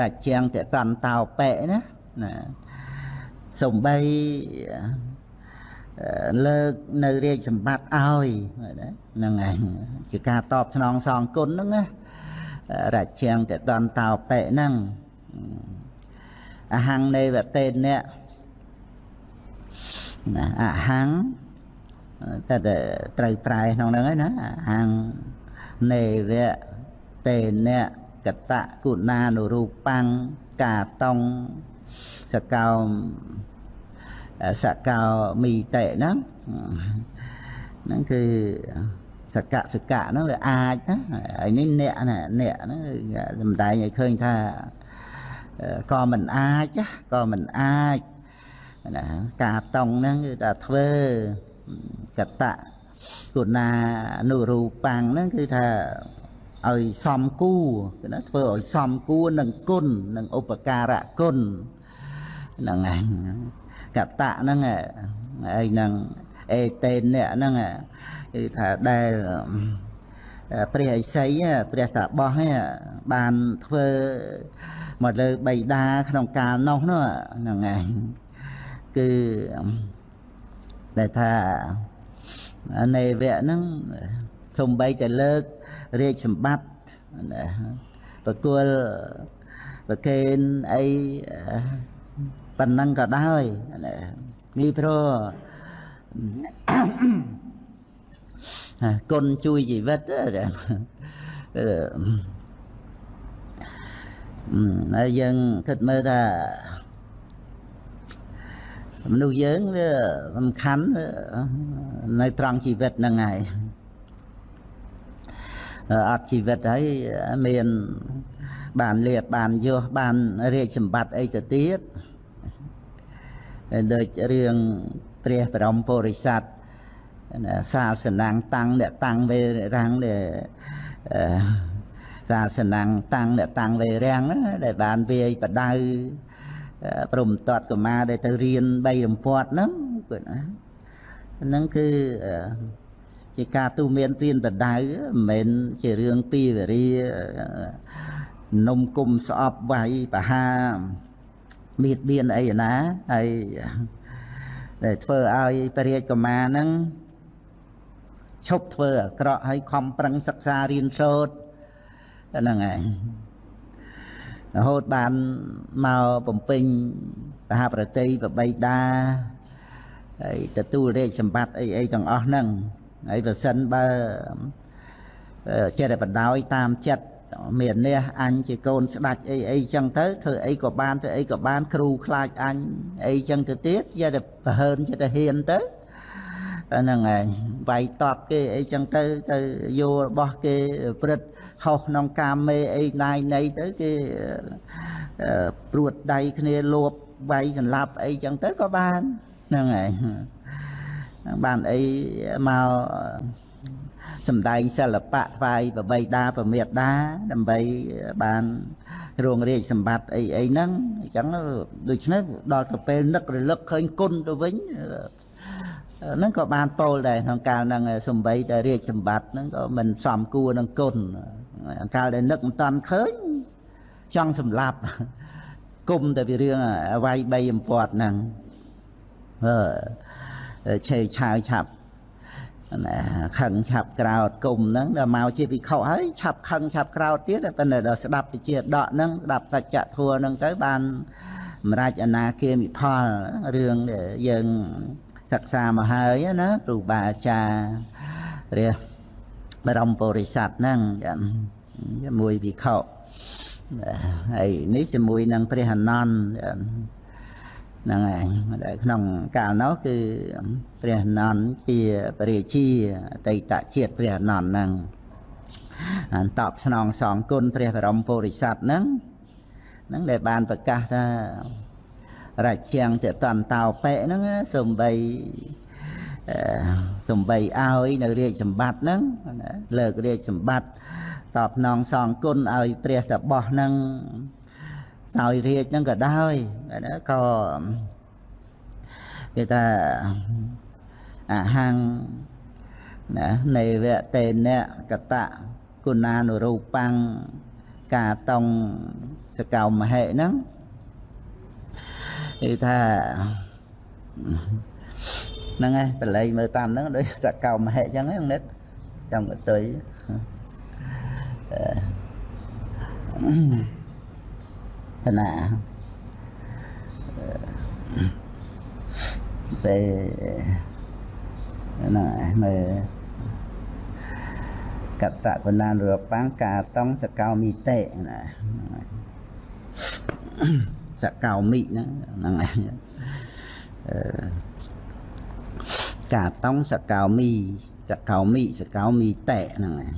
រាជាងតតន្តោបៈណាណាសំបីលើកនៅរាជសម្បត្តិឲ្យហ្នឹងឯងជាការតបស្នងសងគុណហ្នឹងណា រាជាងតតន្តោបៈហ្នឹងអហង្នេវតេនៈណាអហង្តែត្រូវប្រែក្នុងហ្នឹងហើយណាហាងនេវៈតេនៈកតៈគុណានុរូបាំងកាតងសកោសកោមីតេហ្នឹងហ្នឹងគឺ សកៈសកៈហ្នឹងវាអាចណាហើយនេះអ្នកណាអ្នកហ្នឹងសំដែងឲ្យឃើញថាក៏មិនអាចក៏មិនអាចណាការតង់ហ្នឹងគឺថាធ្វើកតៈគុណានុរូបាំងហ្នឹងគឺថាឲ្យសំគួរគឺណាធ្វើឲ្យសំគួរនឹងគុណនឹងឧបការៈគុណហ្នឹងហើយកតៈហ្នឹងហើយនឹង អេតេននេះហ្នឹងគឺថាដែលព្រះឥសីព្រះតាបោះបានធ្វើមកលើបៃតាក្នុងកាលនោះនោះហ្នឹងឯងគឺដែលថានៃវៈហ្នឹងសំបីតែលើករាជសម្បត្តិប្រគល់ប្រកេនអីប៉ុណ្ណឹងក៏ដោយនេះព្រោះ គុណជួយជីវិតហើយយើងគិតមើលថាមនុស្សយើងវាសំខាន់នៅត្រង់ជីវិតហ្នឹងហើយអត់ជីវិតហើយមានបានលៀបបានយោះបានរាជសម្បត្តិអីទៅទៀតដូចរឿង ព្រះបរមពុរិស័ទសាសនាងតាំងអ្នកតាំងវេរាំងដែលសាសនាងតាំងអ្នកតាំងវេរាំងដែលបានវាយបដៅព្រមតតកមាដែលទៅរៀន3រំពាត់ហ្នឹងគាត់ណាហ្នឹងគឺជជាការទូមានព្រៀនបដៅមិនមែនជារឿងពីវេរានំគុំស្អប់វាយបហាមៀតបៀនអីណាហើយ ដែលធ្វើឲ្យពរាជកុមារហ្នឹងឈប់ធ្វើអាក្រក់ហើយខំប្រឹងសិក្សារៀនសូត្រហ្នឹងឯងរហូតបានមកបំពេញមហាប្រតិបបីតាហើយទទួលរាជសម្បត្តិអីអីទាំងអស់ហ្នឹងហើយបើសិនបើចេះតែបដោយតាមចិត្ត មាននេះអញជាកូនស្ដាច់អីអីចឹងទៅធ្វើអីក៏បានធ្វើអីក៏បានគ្រូខ្លាចអញអីចឹងទៅទៀតចេះតែប្រហើនចេះតែហ៊ានទៅហ្នឹងឯងវាយតបគេអីចឹងទៅទៅយករបស់គេព្រឹត្តហោះក្នុងកាមេអីណាយណីទៅគេព្រួតដៃគ្នាលួបវាយសម្លាប់អីចឹងទៅក៏បានហ្នឹងឯងបានអីមក សំដែងសិល្បៈថ្វាយប្របីដាប្រមេដាដើម្បីបានរងរាជសម្បត្តិអីអីហ្នឹងអញ្ចឹងដូច្នេះដល់ទៅពេលនឹករលឹកឃើញគុណទៅវិញហ្នឹងក៏បានពោលដែរក្នុងកាលហ្នឹងសំបីតែរាជសម្បត្តិហ្នឹងក៏មិនសមគួរនឹងគុណកាលដែលនឹកមិនតាន់ឃើញចង់សម្លាប់គុំតែពីរឿងអវ័យបីអំពាត់ហ្នឹងអឺឆេឆាវឆាប់ណា ខឹងឆាប់ក្រោតគុំហ្នឹងដល់មកជាវិខុហើយឆាប់ខឹងឆាប់ក្រោតទៀតតែប៉ុន្តែដល់ស្ដាប់វិជាដកហ្នឹងស្ដាប់សច្ចធម៌ហ្នឹងទៅបានសម្រាប់អនាគាមិផលរឿងយើងសិក្សាមកហើយណាគ្រូបាអាចារ្យព្រះបរមពុរិស័ទហ្នឹងជាមួយវិខុហើយនេះជាមួយនឹងព្រះអនន្ត ហ្នឹងឯងដែលក្នុងកាលនោះគឺព្រះអនន្តជាពរាជាអតីតជាតិព្រះអនន្តហ្នឹងអន្តបស្នងសងគុណព្រះបរមពុរិស័ទហ្នឹងហ្នឹងដែលបានប្រកាសថារាជាងតតន្តោបេហ្នឹងសំបីសំបីឲ្យនៅរាជសម្បត្តិហ្នឹងលើករាជសម្បត្តិតបនងសងគុណឲ្យព្រះតបោះហ្នឹង ឲ្យរាជហ្នឹងក៏ដោយណាក៏គេថាអាហាំងណានៃវៈតេនៈកតៈគុណានុរូបាំងកាតងសកោមហេហ្នឹងគឺថាហ្នឹងហើយបល័យមើលតាមហ្នឹងដូចសកោមហេអញ្ចឹងហ្នឹងនិតចាំកតុយ ណាពេលណាមើលកតកណានរបាំងកាតងសកោមីតេណាសកោមីហ្នឹងហ្នឹងឯងអឺកាតងសកោមីសកោមីសកោមីតេហ្នឹងឯង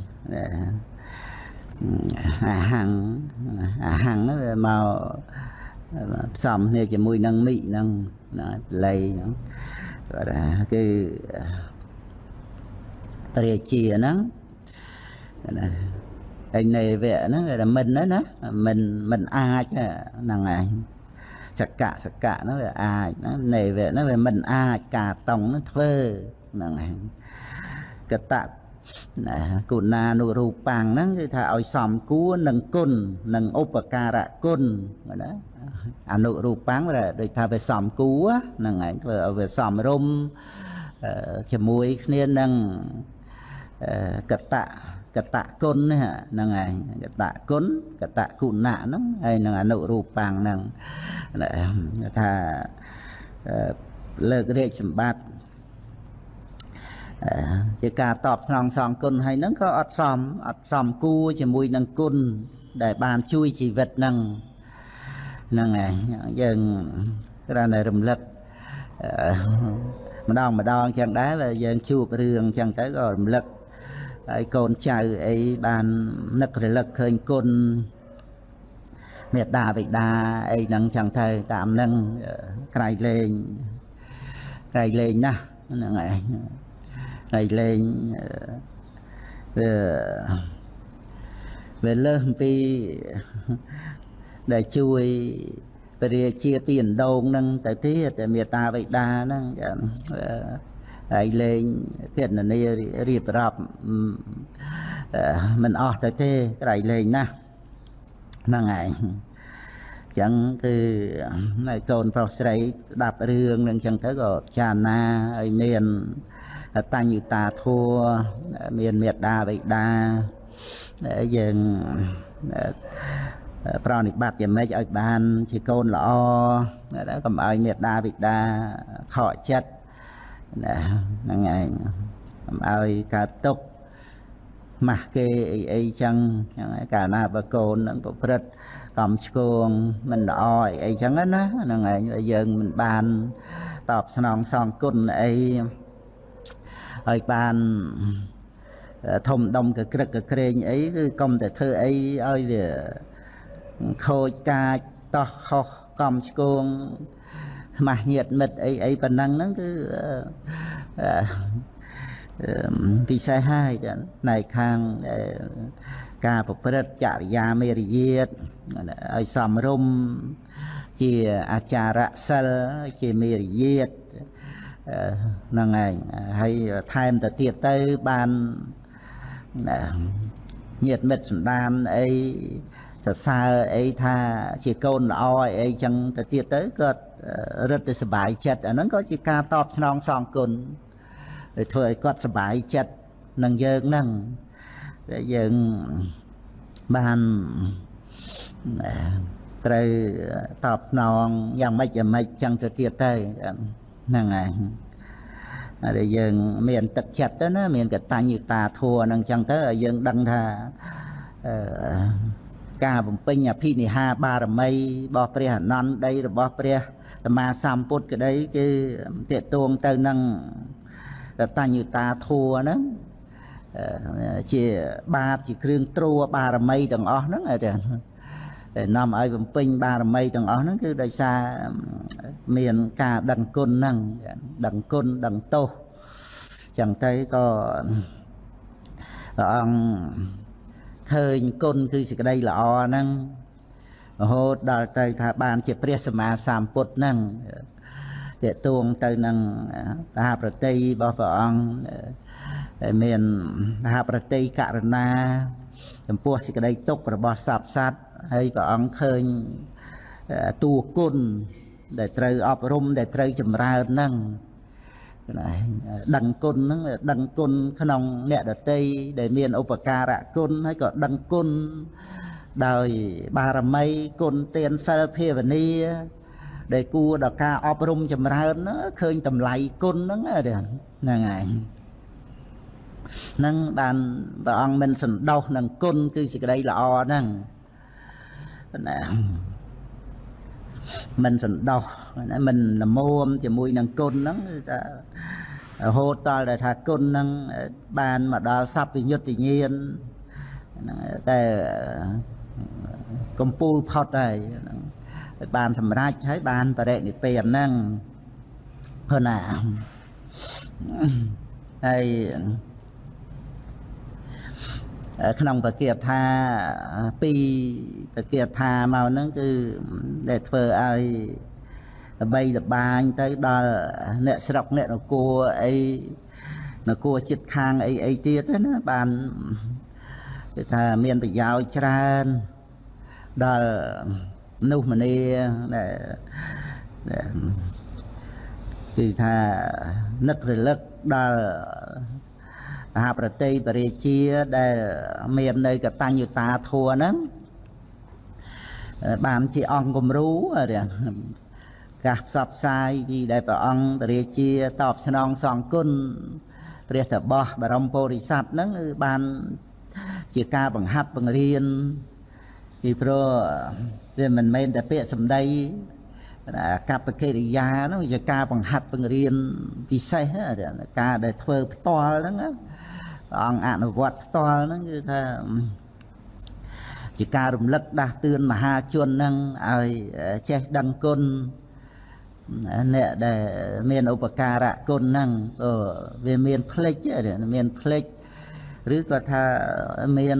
អាហាំងអាហាំងហ្នឹងវាមកផ្សំគ្នាជាមួយនឹងមីហ្នឹងណាលៃហ្នឹងគាត់ថាគឺរាជាហ្នឹងណាឯនៃវៈហ្នឹងគេថាមិនណាមិនមិនអាចហ្នឹងឯងសកៈសកៈហ្នឹងវាអាចណានៃវៈហ្នឹងវាមិនអាចការតង់ហ្នឹងធ្វើហ្នឹងឯងកតៈ ណាគុណានុរូបាំងហ្នឹងគឺថាឲ្យសំគួរនឹងគុណនឹងឧបការៈគុណណាអនុរូបាំងដូចថាវាសំគួរហ្នឹងឯងធ្វើឲ្យវាសំរុំជាមួយគ្នានឹងកតៈកតៈគុណហ្នឹងឯងកតៈគុណកតៈគុណៈហ្នឹងហើយនឹងអនុរូបាំងហ្នឹងថាលើករាជសម្បត្តិ ជាការតបស្នងសងគុណហើយហ្នឹងក៏អត់សមអត់សមគួរជាមួយនឹងគុណដែលបានជួយជីវិតហ្នឹងហ្នឹងឯងយើងគ្រាន់តែរំលឹកម្ដងម្ដងចឹងដែរបើយើងជួបរឿងចឹងទៅក៏រំលឹកហើយកូនចៅអីបាននឹករលឹកឃើញគុណមេត្តាបិតាអីហ្នឹងចឹងទៅតាមហ្នឹងក្រៃលែងក្រៃលែងណាស់ហ្នឹងឯង ហើយលេងវាវាលើសពីដែលជួយពរាជាពីអណ្ដូងហ្នឹងទៅទៀតតែមេតាបិតាហ្នឹងហើយលេងគណនារៀបរាប់មិនអស់ទៅទេក្រៃលេងណាស់ហ្នឹងឯងចឹងគឺនៅកូនប្រុសស្រីស្ដាប់រឿងនឹងចឹងទៅក៏ចារណាឲ្យមាន តញ្ញូតាធัวមានមេត្តាបិតាយើងប្រណិប័តយ៉ាងម៉េចឲ្យបានជាកូនល្អកុំឲ្យមេត្តាបិតាខកចិត្តណាហ្នឹងឯងកុំឲ្យកើតទុក្ខម៉ាស់គេអីអីចឹងចឹងកាលណាបើកូននឹងប្រព្រឹត្តកំឆ្គងមិនល្អអីអីចឹងណាហ្នឹងឯងយើងមិនបានតបស្នងសងគុណអី ឲ្យបានធំដុំកក្រឹកកក្រែងអីគឺកុំតែធ្វើអីឲ្យវាខូចកាចតោះខុសកំឆ្គងខ្មាស់ញាតមិត្តអីអីប៉ុណ្ណឹងហ្នឹងគឺពិសេសហើយចាផ្នែកខាងការប្រព្រឹត្តចរិយាមេរយាទឲ្យសំរុំជាអាចារៈសិលជាមេរយាទ ហ្នឹងឯងហើយថែមទៅទៀតទៅបានញាតមិត្តសន្តានអីសរសើរអីថាជាកូនល្អអីអីចឹងទៅទៀតទៅគាត់រឹតតែសុបាយចិត្តអាហ្នឹងក៏ជាការតបស្នងសងគុណធ្វើឲ្យគាត់សុបាយចិត្តនឹងយើងហ្នឹងយើងបានត្រូវតបស្នងយ៉ាងម៉េចយ៉ាងម៉េចចឹងទៅទៀតទៅ ហ្នឹងហើយហើយយើងមានទឹកចិត្តទៅណាមានកតញ្ញូតាធัวហ្នឹងចឹងទៅឲ្យយើងដឹងថាអឺការបំពេញអភិនិហាបារមីរបស់ព្រះអនន្តដីរបស់ព្រះសម្មាសម្ពុទ្ធក្តីគឺតេតួងទៅនឹងកតញ្ញូតាធัวហ្នឹងជាបាតជាគ្រឿងត្រួបារមីទាំងអស់ហ្នឹងតែ នាំឲ្យបំពេញបារមីទាំងអស់ហ្នឹងគឺដោយសារមានការដឹងគុណហ្នឹងដឹងគុណដឹងទោសចឹងទៅក៏ព្រះអង្គឃើញគុណគឺសេចក្តីល្អហ្នឹងរហូតដល់ទៅថាបានជាព្រះសម្មាសម្ពុទ្ធហ្នឹងតេតួងទៅនឹងមហាប្រតិរបស់ព្រះអង្គមានមហាប្រតិករណា ចំពោះសេចក្តីទុក្ខរបស់សត្វសត្វ ហើយព្រះអង្គឃើញតួគុណដែលត្រូវអប់រំដែលត្រូវចម្រើនហ្នឹងដឹងគុណហ្នឹងដឹងគុណក្នុងអ្នកដតីដែលមានឧបការៈគុណហើយក៏ដឹងគុណដោយបារមីគុណទានសិលភាវនាដែលគួរដល់ការអប់រំចម្រើនឃើញតម្លៃគុណហ្នឹងហ្នឹងហើយនឹងបានព្រះអង្គមិនសន្តោសនឹងគុណគឺសេចក្តីល្អហ្នឹង ណាមិនសន្តោសមិនលមមជាមួយនឹងគុណហ្នឹងគឺថារហូតដល់ដែលថាគុណហ្នឹងបានមកដល់សព្វយុត្តញាណហ្នឹងតែកំពូលផុតហើយហ្នឹងបានសម្រេចហើយបានបរិនិព្វានហ្នឹងព្រោះណាហើយ ក្នុងបកាថាពីបកាថាមកហ្នឹងគឺដែលធ្វើឲ្យល្បីល្បាញទៅដល់អ្នកស្រុកអ្នកនគរអីនគរចិត្តខាងអីអីទៀតណាបានគឺថាមានប្រយោជន៍ច្រើនដល់មនុស្សម្នាដែលគឺថានឹករលឹកដល់ មហាប្រតិបរិជាដែលមាននៅកតញ្ញុតាធัวហ្នឹងបានជាអង្គគំរូកាសផ្សព្វផ្សាយពីដែលព្រះអង្គបរិជាតបស្នងសងគុណព្រះតបោះបរមពុរិស័ទហ្នឹងគឺបានជាការបង្ហាត់បង្រៀនពីព្រោះវាមិនមែនតែពាក្យសម្ដីកប្បកិរិយាហ្នឹងជាការបង្ហាត់បង្រៀនពិសេសការដែលធ្វើផ្ទាល់ហ្នឹង ព្រះអង្គអនុវត្តផ្ទាល់ហ្នឹងគឺថាជាការរំលឹកដាស់តឿនមហាជនហ្នឹងឲ្យចេះដឹងគុណអ្នកដែលមានឧបការៈគុណហ្នឹងក៏វាមានផ្លេចមានផ្លេចឬក៏ថាមាន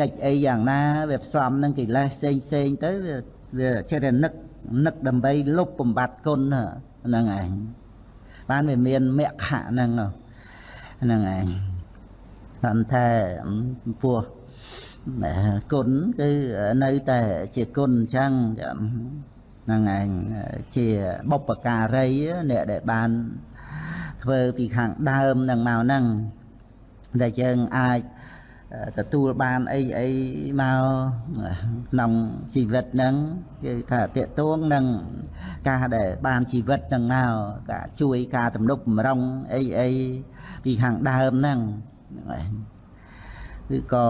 កិច្ចអីយ៉ាងណាវាផ្សំនឹងកិលេសផ្សេងផ្សេងទៅវាចេះតែនឹកនឹកដើម្បីលុបបំបត្តិគុណហ្នឹងឯងបានវាមានមគ្គហ្នឹង ហ្នឹងឯងគាត់ថាពោះគុណគឺនៅតែជាគុណអញ្ចឹងហ្នឹងឯងជាបុព្វការីអ្នកដែលបានធ្វើពីខាងដើមនឹងមកហ្នឹងដែលយើងអាចទទួលបានអីអីមកក្នុងជីវិតហ្នឹងគឺថាតេតួងនឹងការដែលបានជីវិតហ្នឹងមកការជួយការទំនុកបំរុងអីអី ពីខាងដើមហ្នឹងហ្នឹងគឺក៏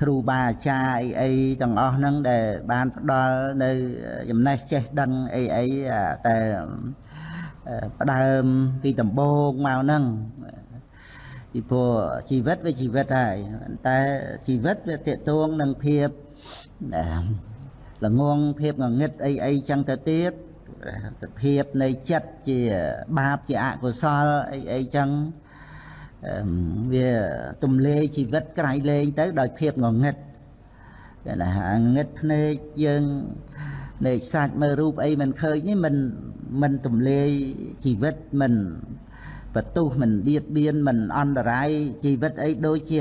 គ្រូបាអាចារ្យអីអីទាំងអស់ហ្នឹងដែលបានផ្ដល់នៅចំណេះចេះដឹងអីអីតែផ្ដើមពីដំបូងមកហ្នឹងពីព្រោះជីវិតវាជីវិតហើយតែជីវិតវាតេតួងនឹងភាពល្ងងភាពងងឹតអីអីចឹងទៅទៀត សភាពនៃចិត្តជាបាបជាអកុសលអីអីចឹងវាទំលេជីវិតក្រៃលែងទៅដោយភាពងងឹតគេណាងឹតភ្នែកយើងនៃសាច់មើលរូបអីមិនឃើញនេះមិនមិនទំលេជីវិតមិនបន្ទុះមិនបៀតបៀនមិនអន្តរាយជីវិតអីដូចជា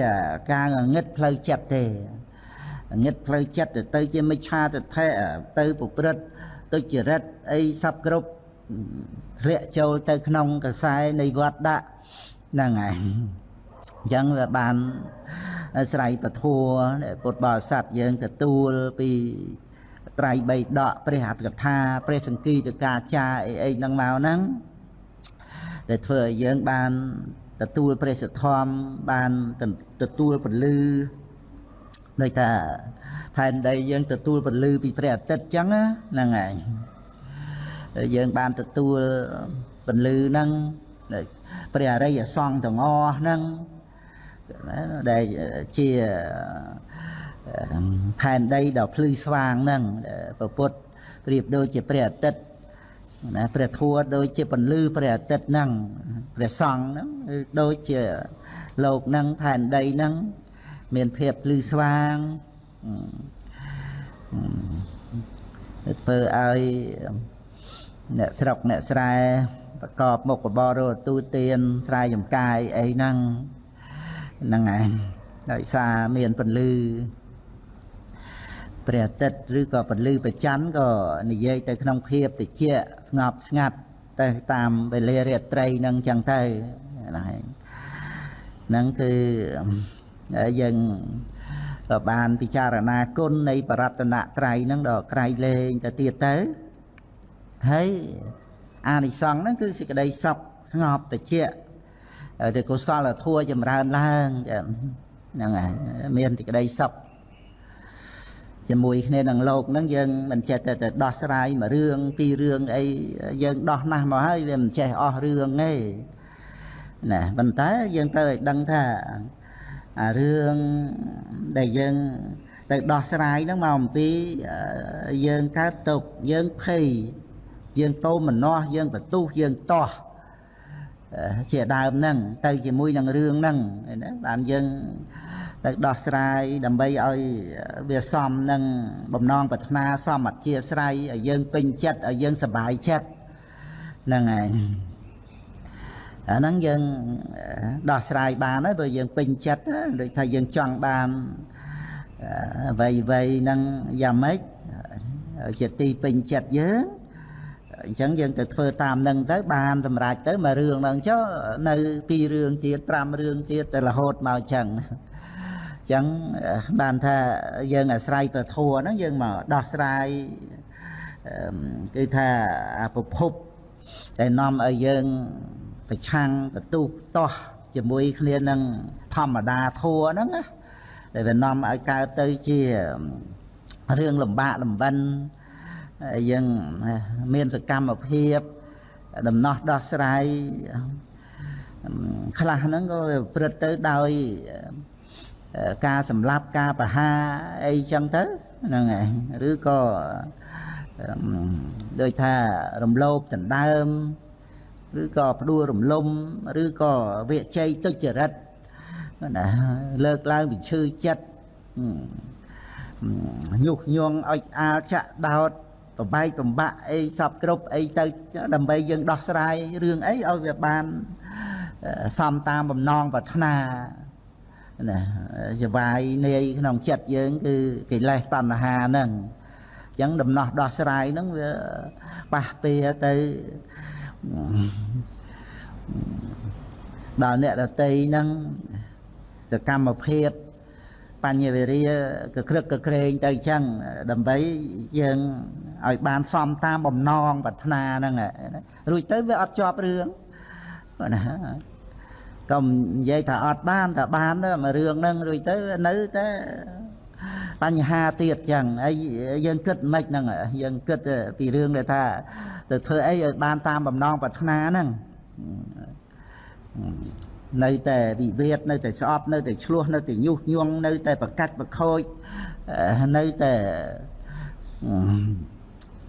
ការងឹតផ្លូវចិត្តទេងឹតផ្លូវចិត្តទៅទៅជាមិឆាទិដ្ឋិទៅប្រព្រឹត្ត ទុច្ចរិតអីសពគ្រប់រាក់ចូលទៅក្នុងកសែនៃវត្តដាក់ហ្នឹងហើយអញ្ចឹងវាបានស្រ័យពធัวពុទ្ធបរិស័ទយើងទទួលពីត្រៃបៃដកព្រះអត្ថកថាព្រះសង្គីតកាចាអីអីហ្នឹងមកហ្នឹងដែលធ្វើឲ្យយើងបានទទួលព្រះសទ្ធំបានទទួលពលឺដូចថា ផែនដីយើងទទួលពលឺពីព្រះអាទិត្យអញ្ចឹងហ្នឹងហើយយើងបានទទួលពលឺហ្នឹងព្រះអរិយសង្ឃទាំងអស់ហ្នឹងដែលជាផែនដីដ៏ភ្លឺស្វាងហ្នឹងព្រះពុទ្ធប្រៀបដូចជាព្រះអាទិត្យណាព្រះធัวដូចជាពន្លឺព្រះអាទិត្យហ្នឹងព្រះសង្ឃហ្នឹងដូចជាលោកហ្នឹងផែនដីហ្នឹងមានភាពភ្លឺស្វាង ធ្វើឲ្យអ្នកស្រុកអ្នកស្រែប្រកបមុខរបររទូទានស្រែចំការអីហ្នឹងហ្នឹងឯងដោយសារមានពន្លឺព្រះអាទិត្យឬក៏ពន្លឺប្រច័នក៏និយាយទៅក្នុងភាពតិចស្ងប់ស្ងាត់ទៅតាមវេលារាត្រីហ្នឹងចឹងទៅណាហ្នឹងគឺយើង ក៏បានពិចារណាគុណនៃបរតនត្រ័យហ្នឹងដល់ក្រៃលែងទៅទៀតទៅហើយអានិសង្ឃហ្នឹងគឺសេចក្តីសុខស្ងប់តិចទៅកុសលធម៌ចម្រើនឡើងហ្នឹងហើយមានសេចក្តីសុខជាមួយគ្នានឹងលោកហ្នឹងយើងមិនចេះតែទៅដោះស្រាយមួយរឿងពីររឿងអីយើងដោះណាស់មកហើយវាមិនចេះអស់រឿងទេណាប៉ុន្តែយើងទៅឲ្យដឹងថា អារឿងដែលយើងទៅដោះស្រាយហ្នឹងមកអំពីយើងកើតទុកយើងភ័យយើងតោមម្នាស់យើងបន្ទុះយើងតោះជាដើមហ្នឹងទៅជាមួយនឹងរឿងហ្នឹងណាបានយើងទៅដោះស្រាយដើម្បីឲ្យវាសមនឹងបំណងប្រាថ្នាសមអធិស្ស្រ័យឲ្យយើងពេញចិត្តឲ្យយើងសប្បាយចិត្តហ្នឹងឯង អាហ្នឹងយើងដោះស្រាយបានហើយបើយើងពេញចិត្តដូចថាយើងចង់បានអ្វីអ្វីហ្នឹងយ៉ាងម៉េចជាទីពេញចិត្តយើងអញ្ចឹងយើងទៅធ្វើតាមនឹងទៅបានសម្រេចទៅមួយរឿងហ្នឹងចុះនៅពីររឿងទៀត5រឿងទៀតទៅរហូតមកអញ្ចឹងអញ្ចឹងបានថាយើងអាស្រ័យប្រធัวហ្នឹងយើងមកដោះស្រាយគឺថាអាប្រភពដែលនាំឲ្យយើង ប្រឆាំងបន្ទុះតោះជាមួយគ្នានឹងធម្មតាធัวហ្នឹងណាដែលវានាំឲ្យកើតទៅជារឿងលំបាកលំបិនយើងមានសកម្មភាពដំណោះដោះស្រាយខ្លះហ្នឹងក៏ព្រឹត្តទៅដោយការសម្លាប់ការប្រហារអីចឹងទៅហ្នឹងឯងឬក៏ដូចថារំលោភដណ្ដើម ឬក៏ផ្ដួលរំលំឬក៏វាជ័យទុច្ចរិតណាលើកឡើងពីឈឺចិត្តញុះញង់ឲ្យអាលចាក់ដោតប្របែកបំបាក់អីសពគ្រប់អីទៅដើម្បីយើងដោះស្រាយរឿងអីឲ្យវាបានសំតាមបំណងប្រាថ្នាណាចវាយនាយក្នុងចិត្តយើងគឺកិលេសតណ្ហាហ្នឹងអញ្ចឹងដំណោះដោះស្រាយហ្នឹងវាប៉ះពៀទៅ ដល់អ្នកដតីហ្នឹងសកម្មភាពបញ្ញវិរិយកក្រឹកកក្រែងទៅអញ្ចឹងដើម្បីយើងឲ្យបានសមតាមបំណងប្រាថ្នាហ្នឹងរួចទៅវាអត់ជាប់រឿងណាកុំនិយាយថាអត់បានថាបានទៅមួយរឿងហ្នឹងរួចទៅនៅតែ បញ្ហាទៀតចឹងហើយយើងគិតមិនហ្នឹងយើងគិតពីរឿងដែលថាទៅធ្វើអីឲ្យបានតាមបំណងប្រាថ្នាហ្នឹងនៅតែវិវាទនៅតែស្អប់នៅតែឆ្លោះនៅតែញុះញង់នៅតែប្រកាច់ប្រខូចនៅតែ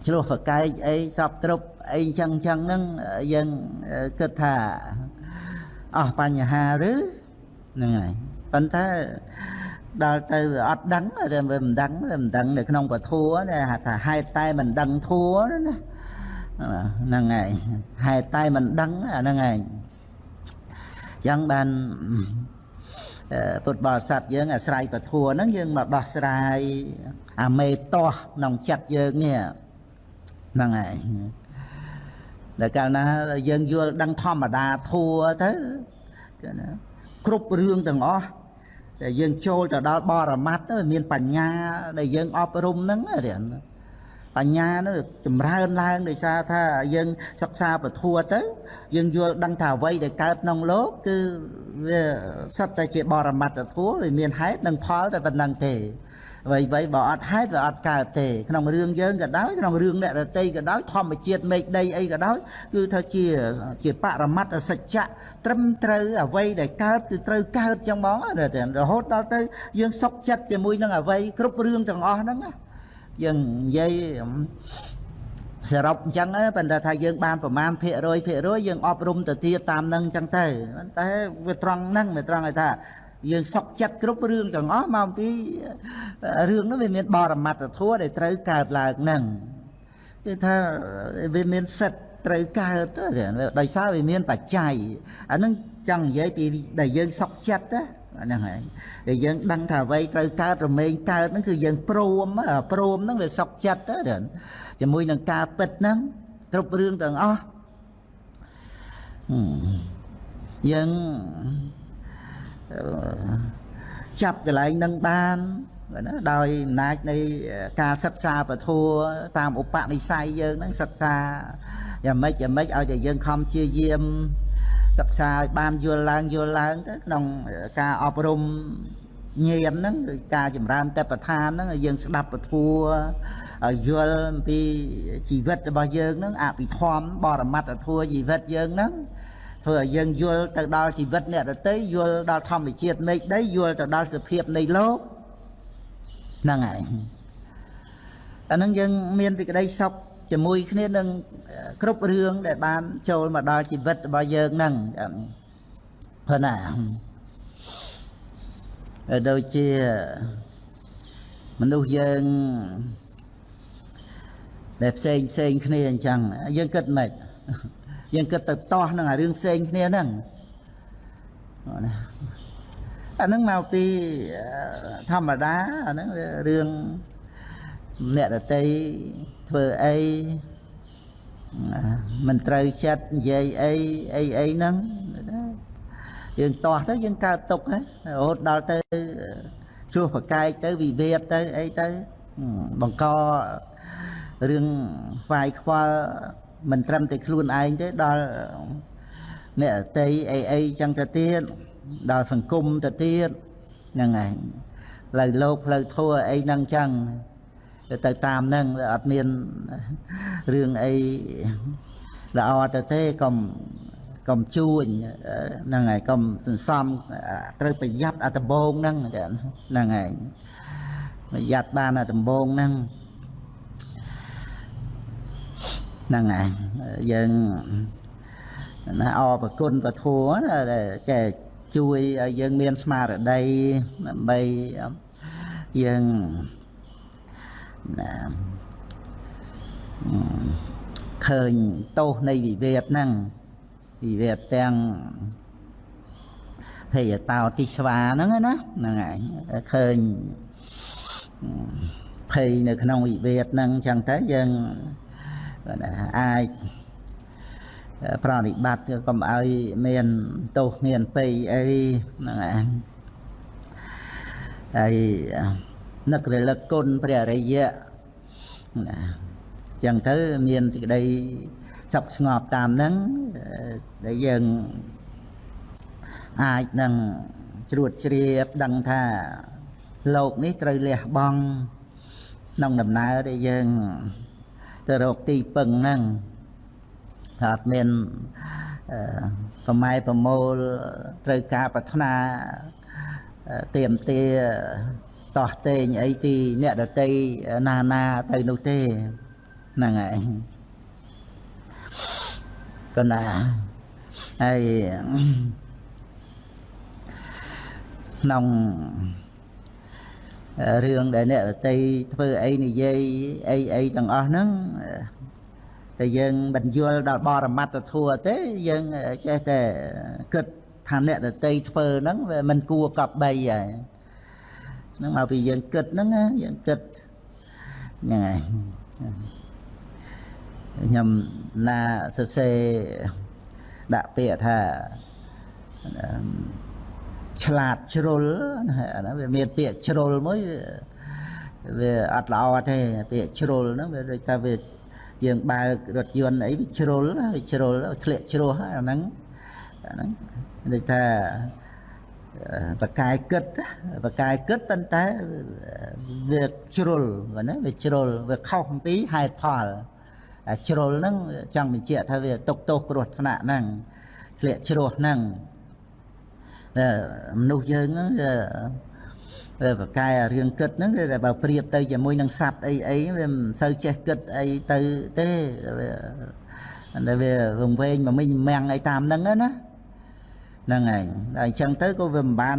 ឆ្លោះប្រកែកអីសពគ្រប់អីចឹងចឹងហ្នឹងយើងគិតថាអស់បញ្ហាឬហ្នឹងហើយប៉ុន្តែ ដល់ទៅអត់ដឹងវាមិនដឹងវាមិនដឹងនៅក្នុងពធัวថាហេតុតែមិនដឹងធัวណាហ្នឹងហើយហេតុតែមិនដឹងអាហ្នឹងហើយចឹងបានពុទ្ធបរិស័ទយើងអាស្រ័យពធัวហ្នឹងយើងមកដោះស្រាយអាមេតោះក្នុងចិត្តយើងនេះហ្នឹងហើយដែលកាលណាយើងយល់ដឹងធម្មតាធัวទៅគឺណាគ្រប់រឿងទាំងអស់ ដែលយើងចូលទៅដល់បរមត្តទៅមានបញ្ញាដែលយើងអប់រំហ្នឹងរៀនបញ្ញានោះចម្រើនឡើងដោយសារថាយើងសិក្សាពធัวទៅយើងយល់ដឹងថាអ្វីដែលកើតក្នុងលោកគឺវាសិតតែជាបរមត្តធัวវាមានហេតុនិងផលតែប៉ុណ្្នឹងទេ អ្វីអ្វីបើអត់ហេតុវាអត់កើតទេក្នុងរឿងយើងក៏ដោយក្នុងរឿងអ្នករតីក៏ដោយធម្មជាតិមេឃដីអីក៏ដោយគឺថាជាជាបរមត្តសច្ចៈត្រឹមត្រូវអ្វីដែលកើតគឺត្រូវកើតចឹងបងរហូតដល់ទៅយើងសុខចិត្តជាមួយនឹងអ្វីគ្រប់រឿងទាំងអស់ហ្នឹងណាយើងនិយាយសរុបអញ្ចឹងប៉ុន្តែថាយើងបានប្រមាណភាគរយភាគរយយើងអប់រំទៅទៀតតាមនឹងអញ្ចឹងទៅតែវាត្រង់ហ្នឹងវាត្រង់ឲ្យថា យើងសុកចិត្តគ្រប់រឿងទាំងអស់មកពីរឿងនោះវាមានបរមត្តធម៌ដែលត្រូវកើតឡើងហ្នឹងគឺថាវាមានសិទ្ធត្រូវកើតដោយសារវាមានបច្ច័យអាហ្នឹងចង់និយាយពីដែលយើងសុកចិត្តណាហ្នឹងហើយដែលយើងដឹងថាអ្វីត្រូវកើតរមែងកើតហ្នឹងគឺយើងព្រមព្រមហ្នឹងវាសុកចិត្តទៅជាមួយនឹងការពិតហ្នឹងគ្រប់រឿងទាំងអស់យើង ចាប់កន្លែងនឹងបានណាដោយអំណាចនៃការសិក្សាពធัวតាមឧបនិស្ស័យយើងហ្នឹងសិក្សាយ៉ាងម៉េចយ៉ាងម៉េចឲ្យតែយើងខំជាយាមសិក្សាឲ្យបានយល់ឡើងយល់ឡើងទៅក្នុងការអប់រំញាណហ្នឹងគឺការចម្រើនតបឋានហ្នឹងឲ្យយើងស្ដាប់ពធัวឲ្យយល់អំពីជីវិតរបស់យើងហ្នឹងអភិធម្មបរមត្តធัวជីវិតយើងហ្នឹង ធ្វើឲ្យយើងយល់ទៅដល់ជីវិតអ្នកដទៃយល់ដល់ធម្មជាតិមេឃដីយល់ទៅដល់សភាពនៃលោកហ្នឹងហើយអាហ្នឹងយើងមានសេចក្តីសុខជាមួយគ្នានឹងគ្រប់រឿងដែលបានចូលមកដល់ជីវិតរបស់យើងហ្នឹងព្រោះណាដូចជាមនុស្សយើងដែលផ្សេងផ្សេងគ្នាអញ្ចឹងយើងគិតមិន យើងគិតទៅតោះនឹងអារឿងផ្សេងគ្នាហ្នឹងណាអាហ្នឹងមកពីធម្មតាអាហ្នឹងរឿងអ្នកដតីធ្វើអីមិនត្រូវចិត្តនិយាយអីអីអីហ្នឹងយើងតោះទៅយើងកើតទុកណារហូតដល់ទៅជួសប្រកែកទៅវិវាទទៅអីទៅបង្ករឿងខ្វាយខ្វល់ មិនត្រឹមតែខ្លួនឯងទេដល់អ្នកតីអីអីចឹងទៅទៀតដល់សង្គមទៅទៀតហ្នឹងហើយផ្លូវលោកផ្លូវធัวអីហ្នឹងចឹងទៅតាមហ្នឹងអត់មានរឿងអីល្អទៅទេកុំកុំជួញហ្នឹងហើយកុំសន្សំត្រូវប្រយ័ត្នអាដំបងហ្នឹងហ្នឹងហើយប្រយ័ត្នបានអាដំបងហ្នឹង ហ្នឹងហើយយើងណាអរប្រគុណពធัวណាដែលចេះជួយឲ្យយើងមានស្មារតីដើម្បីយើងណាឃើញទោសនៃវិវេទហ្នឹងវិវេទទាំងភេយតោទិស្វាហ្នឹងណាហ្នឹងឯងឃើញភ័យនៅក្នុងវិវេទហ្នឹងអញ្ចឹងទៅយើង អាចប្រតិបត្តិកុំឲ្យមានទោសមានពៃអីហ្នឹងឯងហើយនឹករលឹកគុណព្រះរិយៈណាចឹងទៅមានសេចក្តីសុខស្ងប់តាមហ្នឹងដែលយើងអាចនឹងជ្រួតជ្រាបដឹងថាលោកនេះត្រូវលះបង់ក្នុងដំណើរដែលយើង ទៅរកទីពឹងហ្នឹងអត់មានប្រម៉ែប្រមូលត្រូវការប្រាថ្នាទៀមទាតោះតេងអីពីអ្នកដតីណាណាទៅនោះទេហ្នឹងឯងកណាហើយក្នុង រឿងដែលអ្នកដតីធ្វើអីនិយាយអីអីទាំងអស់ហ្នឹងតែយើងមិនយល់ដល់បរមត្តធัวទេយើងចេះតែគិតថាអ្នកដតីធ្វើហ្នឹងវាមិនគួរកប់បីហើយហ្នឹងមកពីយើងគិតហ្នឹងយើងគិតហ្នឹងហើយខ្ញុំណាសរសេរដាក់ពាក្យថា ឆ្លាតជ្រុលអាហ្នឹងវាមានពាក្យជ្រុលមួយវាអត់ល្អទេពាក្យជ្រុលហ្នឹងវាដូចថាវាយើងបើករថយន្តអីវាជ្រុលវាជ្រុលធ្លាក់ជ្រោះអាហ្នឹងអាហ្នឹងដូចថាបកាយគិតបកាយគិតប៉ុន្តែវាជ្រុលណាវាជ្រុលវាខុសអំពីហេតុផលជ្រុលហ្នឹងចង់បញ្ជាក់ថាវាຕົកទោសគ្រោះថ្នាក់ហ្នឹងធ្លាក់ជ្រោះហ្នឹង មនុស្សយើងហ្នឹងវាបកែរឿងគិតហ្នឹងវាបើប្រៀបទៅជាមួយនឹងសัตว์អីអីវាមិនសូវចេះគិតអីទៅទេវាតែវាវង្វេងមកមិញមាំងអីតាមហ្នឹងណាហ្នឹងហើយតែអញ្ចឹងទៅក៏វាមិនបាន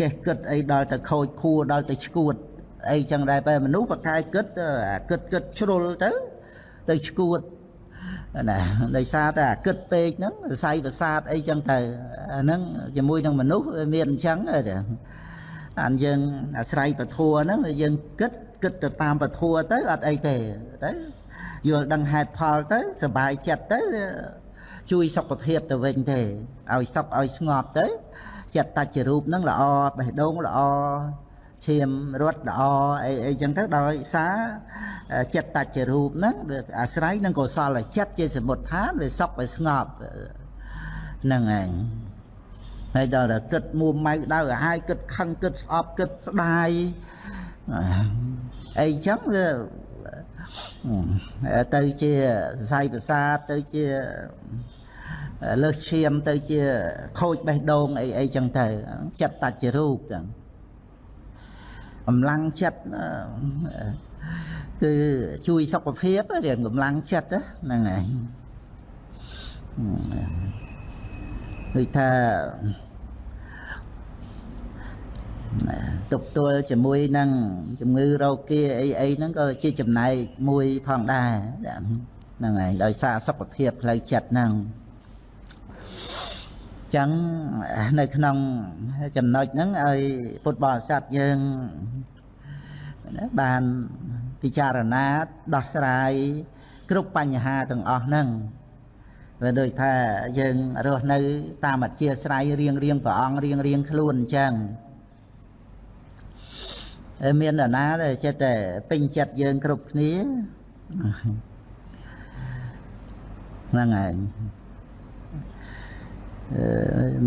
ចេះគិតអីដល់ទៅខូចខួរដល់ទៅឈួតអីចឹងដែរបែមនុស្សបកែគិតគិតគិតជ្រុលទៅទៅឈួត ណាដោយសារតែអាគិតពេកហ្នឹងសរសៃប្រសាទអីចឹងទៅអាហ្នឹងជាមួយនឹងមនុស្សមានអញ្ចឹងអានយើងអាស្រ័យពធัวហ្នឹងយើងគិតគិតទៅតាមពធัวទៅអត់អីទេទៅយល់ដឹងហេតុផលទៅសុបាយចិត្តទៅជួយសុខភាពទៅវិញទេឲ្យសុខឲ្យស្ងប់ទៅចិត្តតច្ចរូបហ្នឹងល្អបេះដូងល្អ ឈាមរត់ល្អអីអីចឹងទៅដោយសារចិត្តតច្ចរូបហ្នឹងវាអាស្រ័យនឹងកុសលចិត្តជាសមុទ្ឋានវាសុខវាស្ងប់ហ្នឹងឯងហើយដល់តែគិតមួម៉ៅដៅឲ្យហើយគិតខឹងគិតស្អប់គិតស្ដាយអីចឹងវាទៅជាសរសៃប្រសាទទៅជាលើសឈាមទៅជាខូចបេះដូងអីអីចឹងទៅចិត្តតច្ចរូបចឹង កម្លាំងចិត្តគឺជួយសុខភាពរៀងកម្លាំងចិត្តហ្នឹងឯងដូចថាទុកទល់ជាមួយនឹងជំងឺរោគាអីអីហ្នឹងក៏ជាចំណែកមួយផងដែរហ្នឹងហើយដោយសារសុខភាពផ្លូវចិត្តហ្នឹង ចឹងនៅក្នុងចំណុចហ្នឹងឲ្យពុទ្ធបរិស័ទយើងបានពិចារណាដោះស្រាយគ្រប់បញ្ហាទាំងអស់ហ្នឹងវាដូចថាយើងរស់នៅ តាមអធិស្ស្រ័យរៀងរៀងព្រះអង្គរៀងរៀងខ្លួនអញ្ចឹងមាននរណាដែលចិត្តតែពេញចិត្តយើងគ្រប់គ្នាហ្នឹងហើយ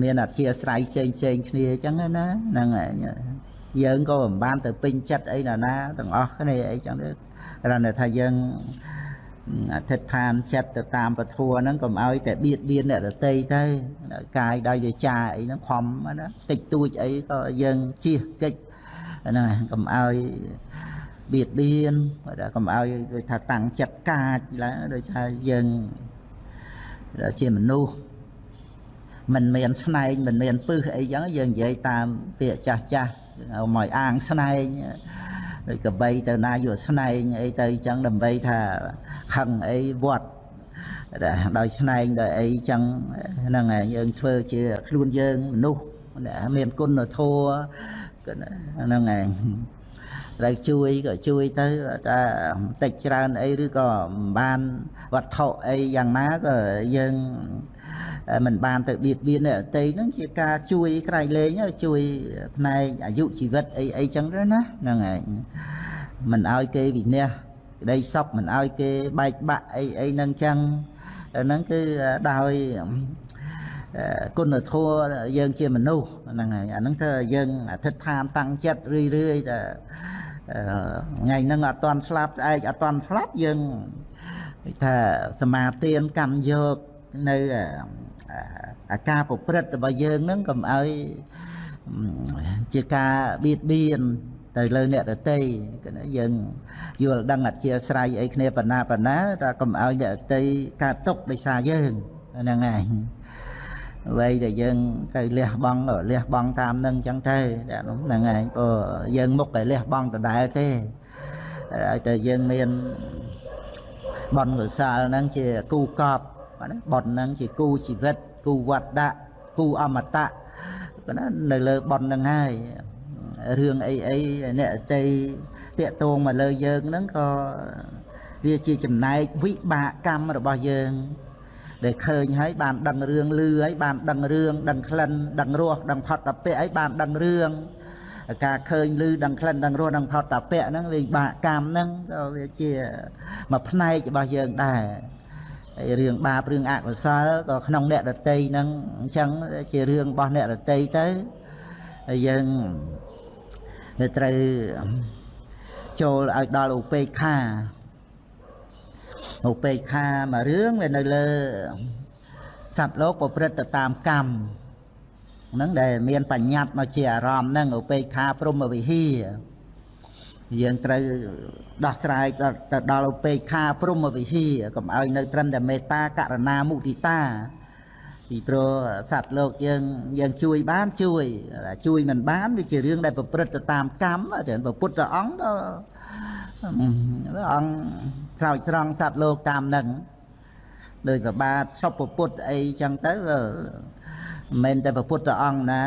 មានអធិស្រ័យផ្សេងផ្សេងគ្នាអញ្ចឹងណាហ្នឹងហើយយើងក៏មិនបានទៅពេញចិត្តអីណាណាទាំងអស់គ្នាអីចឹងទេគ្រាន់តែថាយើងអធិដ្ឋានចិត្តទៅតាមពធហ្នឹងកុំឲ្យតែបៀតបៀនអ្នកដតីទៅកាយដោយវាចាអីហ្នឹងខំណាតិចតួចអីក៏យើងជៀសកិច្ចហ្នឹងកុំឲ្យបៀតបៀនកុំឲ្យដូចថាតាំងចិត្តកាចឡើងដូចថាយើងជាមនុស្ស មិនមានស្នែងមិនមានពឹសអីចឹងយើងនិយាយតាមពាក្យចាស់ចាស់ឲ្យមកអាងស្នែងដូចកបីទៅណាយកស្នែងអីទៅអញ្ចឹងដើម្បីថាខឹងអីវត្តដោយស្នែងដោយអីអញ្ចឹងហ្នឹងហើយយើងធ្វើជាខ្លួនយើងមនុស្សមានគុណធម៌ហ្នឹងហើយត្រូវជួយក៏ជួយទៅតែបន្តិចច្រើនអីឬក៏មិនបានវត្ថុអីយ៉ាងណាក៏យើង មិនបានទៅបៀតបៀនអ្នកអតីហ្នឹងជាការជួយក្រៃលែងជួយផ្នែកអាយុជីវិតអីអីចឹងទៅណាហ្នឹងហើយមិនឲ្យគេវិនិច្ឆ័យក្តីសពមិនឲ្យគេបែកបាក់អីអីហ្នឹងចឹងហ្នឹងគឺដោយគុណធម៌យើងជាមនុស្សហ្នឹងហើយអាហ្នឹងទៅយើងអធិដ្ឋានតាំងចិត្តរឿយរឿយតែថ្ងៃហ្នឹងអត់តន់ស្លាប់ស្អែកអត់តន់ស្លាប់យើងថាសមាទានកម្មយកនៅ អាការប្រព្រឹត្តរបស់យើងហ្នឹងកុំឲ្យជាការបៀតបៀនទៅលើអ្នកដតីយើងយល់ដឹងអធិស្រ័យអីគ្នាបណ្ណាបណ្ណាតែកុំឲ្យអ្នកដតីកើតទុកដោយសារយើងហ្នឹងហើយអ្វីដែលយើងត្រូវលះបង់លះបង់តាមនឹងចឹងទៅហ្នឹងហើយព្រោះយើងមុខតែលះបង់ដដែលទេឲ្យតែយើងមានបនកុសលហ្នឹងជាគូកប់ បនហ្នឹងជាគូជីវិតគូវត្តៈគូអមតៈណានៅលើបនហ្នឹងហើយរឿងអីអីអ្នកតីតាកតងមកលើយើងហ្នឹងក៏វាជាចំណែកវិបាកកម្មរបស់យើងដែលឃើញហើយបានដឹងរឿងលឺហើយបានដឹងរឿងដឹងក្លិនដឹងរសដឹងផុតតពៈហើយបានដឹងរឿងការឃើញឮដឹងក្លិនដឹងរសដឹងផុតតពៈហ្នឹងវាបាកកម្មហ្នឹងក៏វាជាមួយផ្នែករបស់យើងដែរ ហើយរឿងបាបរឿងអកុសលក៏ក្នុងអ្នករតីហ្នឹងអញ្ចឹងជារឿងរបស់អ្នករតីទៅហើយយើងត្រូវចូលឲ្យដល់ឧបេក្ខាឧបេក្ខាមួយរឿងវានៅលើសត្វលោកប្រព្រឹត្តទៅតាមកម្មហ្នឹងដែលមានបញ្ញត្តិមកជាអារម្មណ៍ហ្នឹងឧបេក្ខាព្រមវិហារ យើងត្រូវដោះស្រាយទៅដល់ឧបេក្ខាព្រមវិហារកុំឲ្យនៅត្រឹមតែមេត្តាករណាមុទិតាពីព្រោះសត្វលោកយើងយើងជួយបានជួយជួយមិនបានវាជារឿងដែលប្រព្រឹត្តទៅតាមកម្មចឹងព្រះពុទ្ធអង្គក៏អង្គស្រោចស្រង់សត្វលោកតាមនឹងដោយប្របាទសុពពុទ្ធអីចឹងទៅមិនមែនតែព្រះពុទ្ធអង្គណា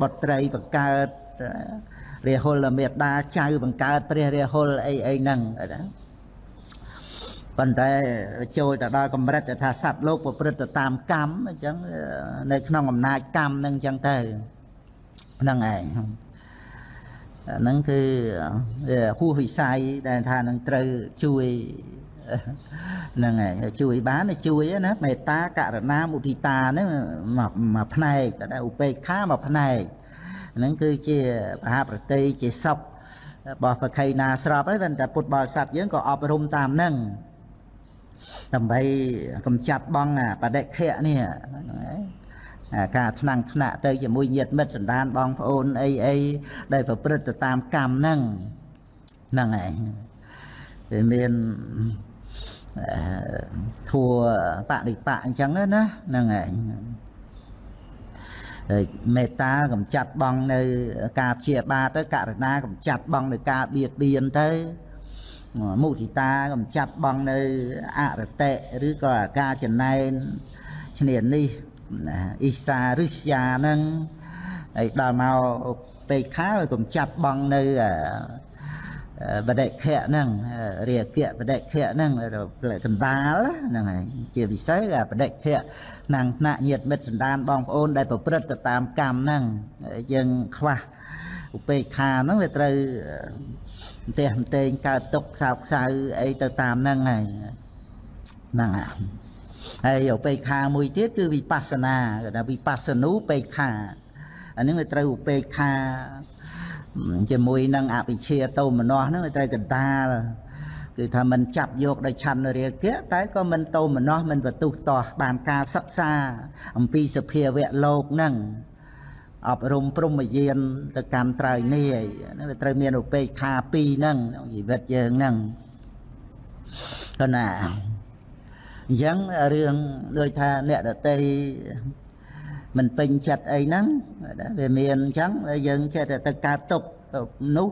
បុត្រីបង្កើត រាហុលមេដាចៅបង្កើតព្រះរាហុលអីអីហ្នឹងណាប៉ុន្តែចូលទៅដល់កម្រិតថាសត្វលោកប្រព្រឹត្តទៅតាមកម្មអញ្ចឹងនៅក្នុងអំណាចកម្មហ្នឹងអញ្ចឹងទៅហ្នឹងឯងហ្នឹងគឺហួសវិស័យដែលថានឹងត្រូវជួយហ្នឹងហើយជួយបានជួយណាមេត្តាករណាមុទិតាហ្នឹងមួយផ្នែកតែឧបេក្ខាមួយផ្នែក ហ្នឹងគឺជាបហាប្រតិជាសពរបស់ប្រខៃណាស្របហើយតែពុទ្ធបរិស័ទយើងក៏អប់រំតាមហ្នឹងដើម្បីកំចាត់បងបដិខៈនេះការថ្នាំងថ្នាក់ទៅជាមួយញាតិមិត្តសន្តានបងប្អូនអីអីដែលប្រព្រឹត្តទៅតាមកម្មហ្នឹងហ្នឹងឯងវាមានធัวបដិបៈអញ្ចឹងណាហ្នឹងឯង មេត្តាកំចាត់បងនៅការព្យាបាទទៅករណាកំចាត់បងនៅការបៀតបៀនទៅមុទិតាកំចាត់បងនៅអរតិឬក៏ការចំណែនឈ្នានេះអ៊ីសារិស្យាហ្នឹងហើយដល់មកពេកខាកំចាត់បងនៅបដិខៈហ្នឹងរាគៈបដិខៈហ្នឹងកណ្ដាលហ្នឹងហើយជាពិសេសបដិខៈ ណាំងថ្នាក់ញាតមិត្តសន្តានបងប្អូនដែលប្រព្រឹត្តទៅតាមកម្មហ្នឹងយើងខ្វះឧបេក្ខាហ្នឹងវាត្រូវផ្ទះផ្ទែងកើតទុកខ្សោខ្សៅអីទៅតាមហ្នឹងហើយហ្នឹងហើយឧបេក្ខាមួយទៀតគឺវិបស្សនាគេថាវិបស្សនូបេក្ខាអានេះវាត្រូវឧបេក្ខាជាមួយនឹងអវិជ្ជាតោមនោះហ្នឹងវាត្រូវកណ្ដាល គឺថាមិនចាប់យកដោយឆន្ទរាគៈតែក៏មិនតោមនោះមិនបន្ទុះតោះបានការសិក្សាអំពីសភាវៈលោកហ្នឹងអប់រំព្រមយានទៅកាន់ត្រើយនេះហ្នឹងវាត្រូវមានឧបេក្ខាពីរហ្នឹងក្នុងជីវិតយើងហ្នឹងគណាអញ្ចឹងរឿងដូចថាអ្នកដតីមិនពេញចិត្តអីហ្នឹងវាមានអញ្ចឹងយើងចេះតែទៅកើតទុកនោះ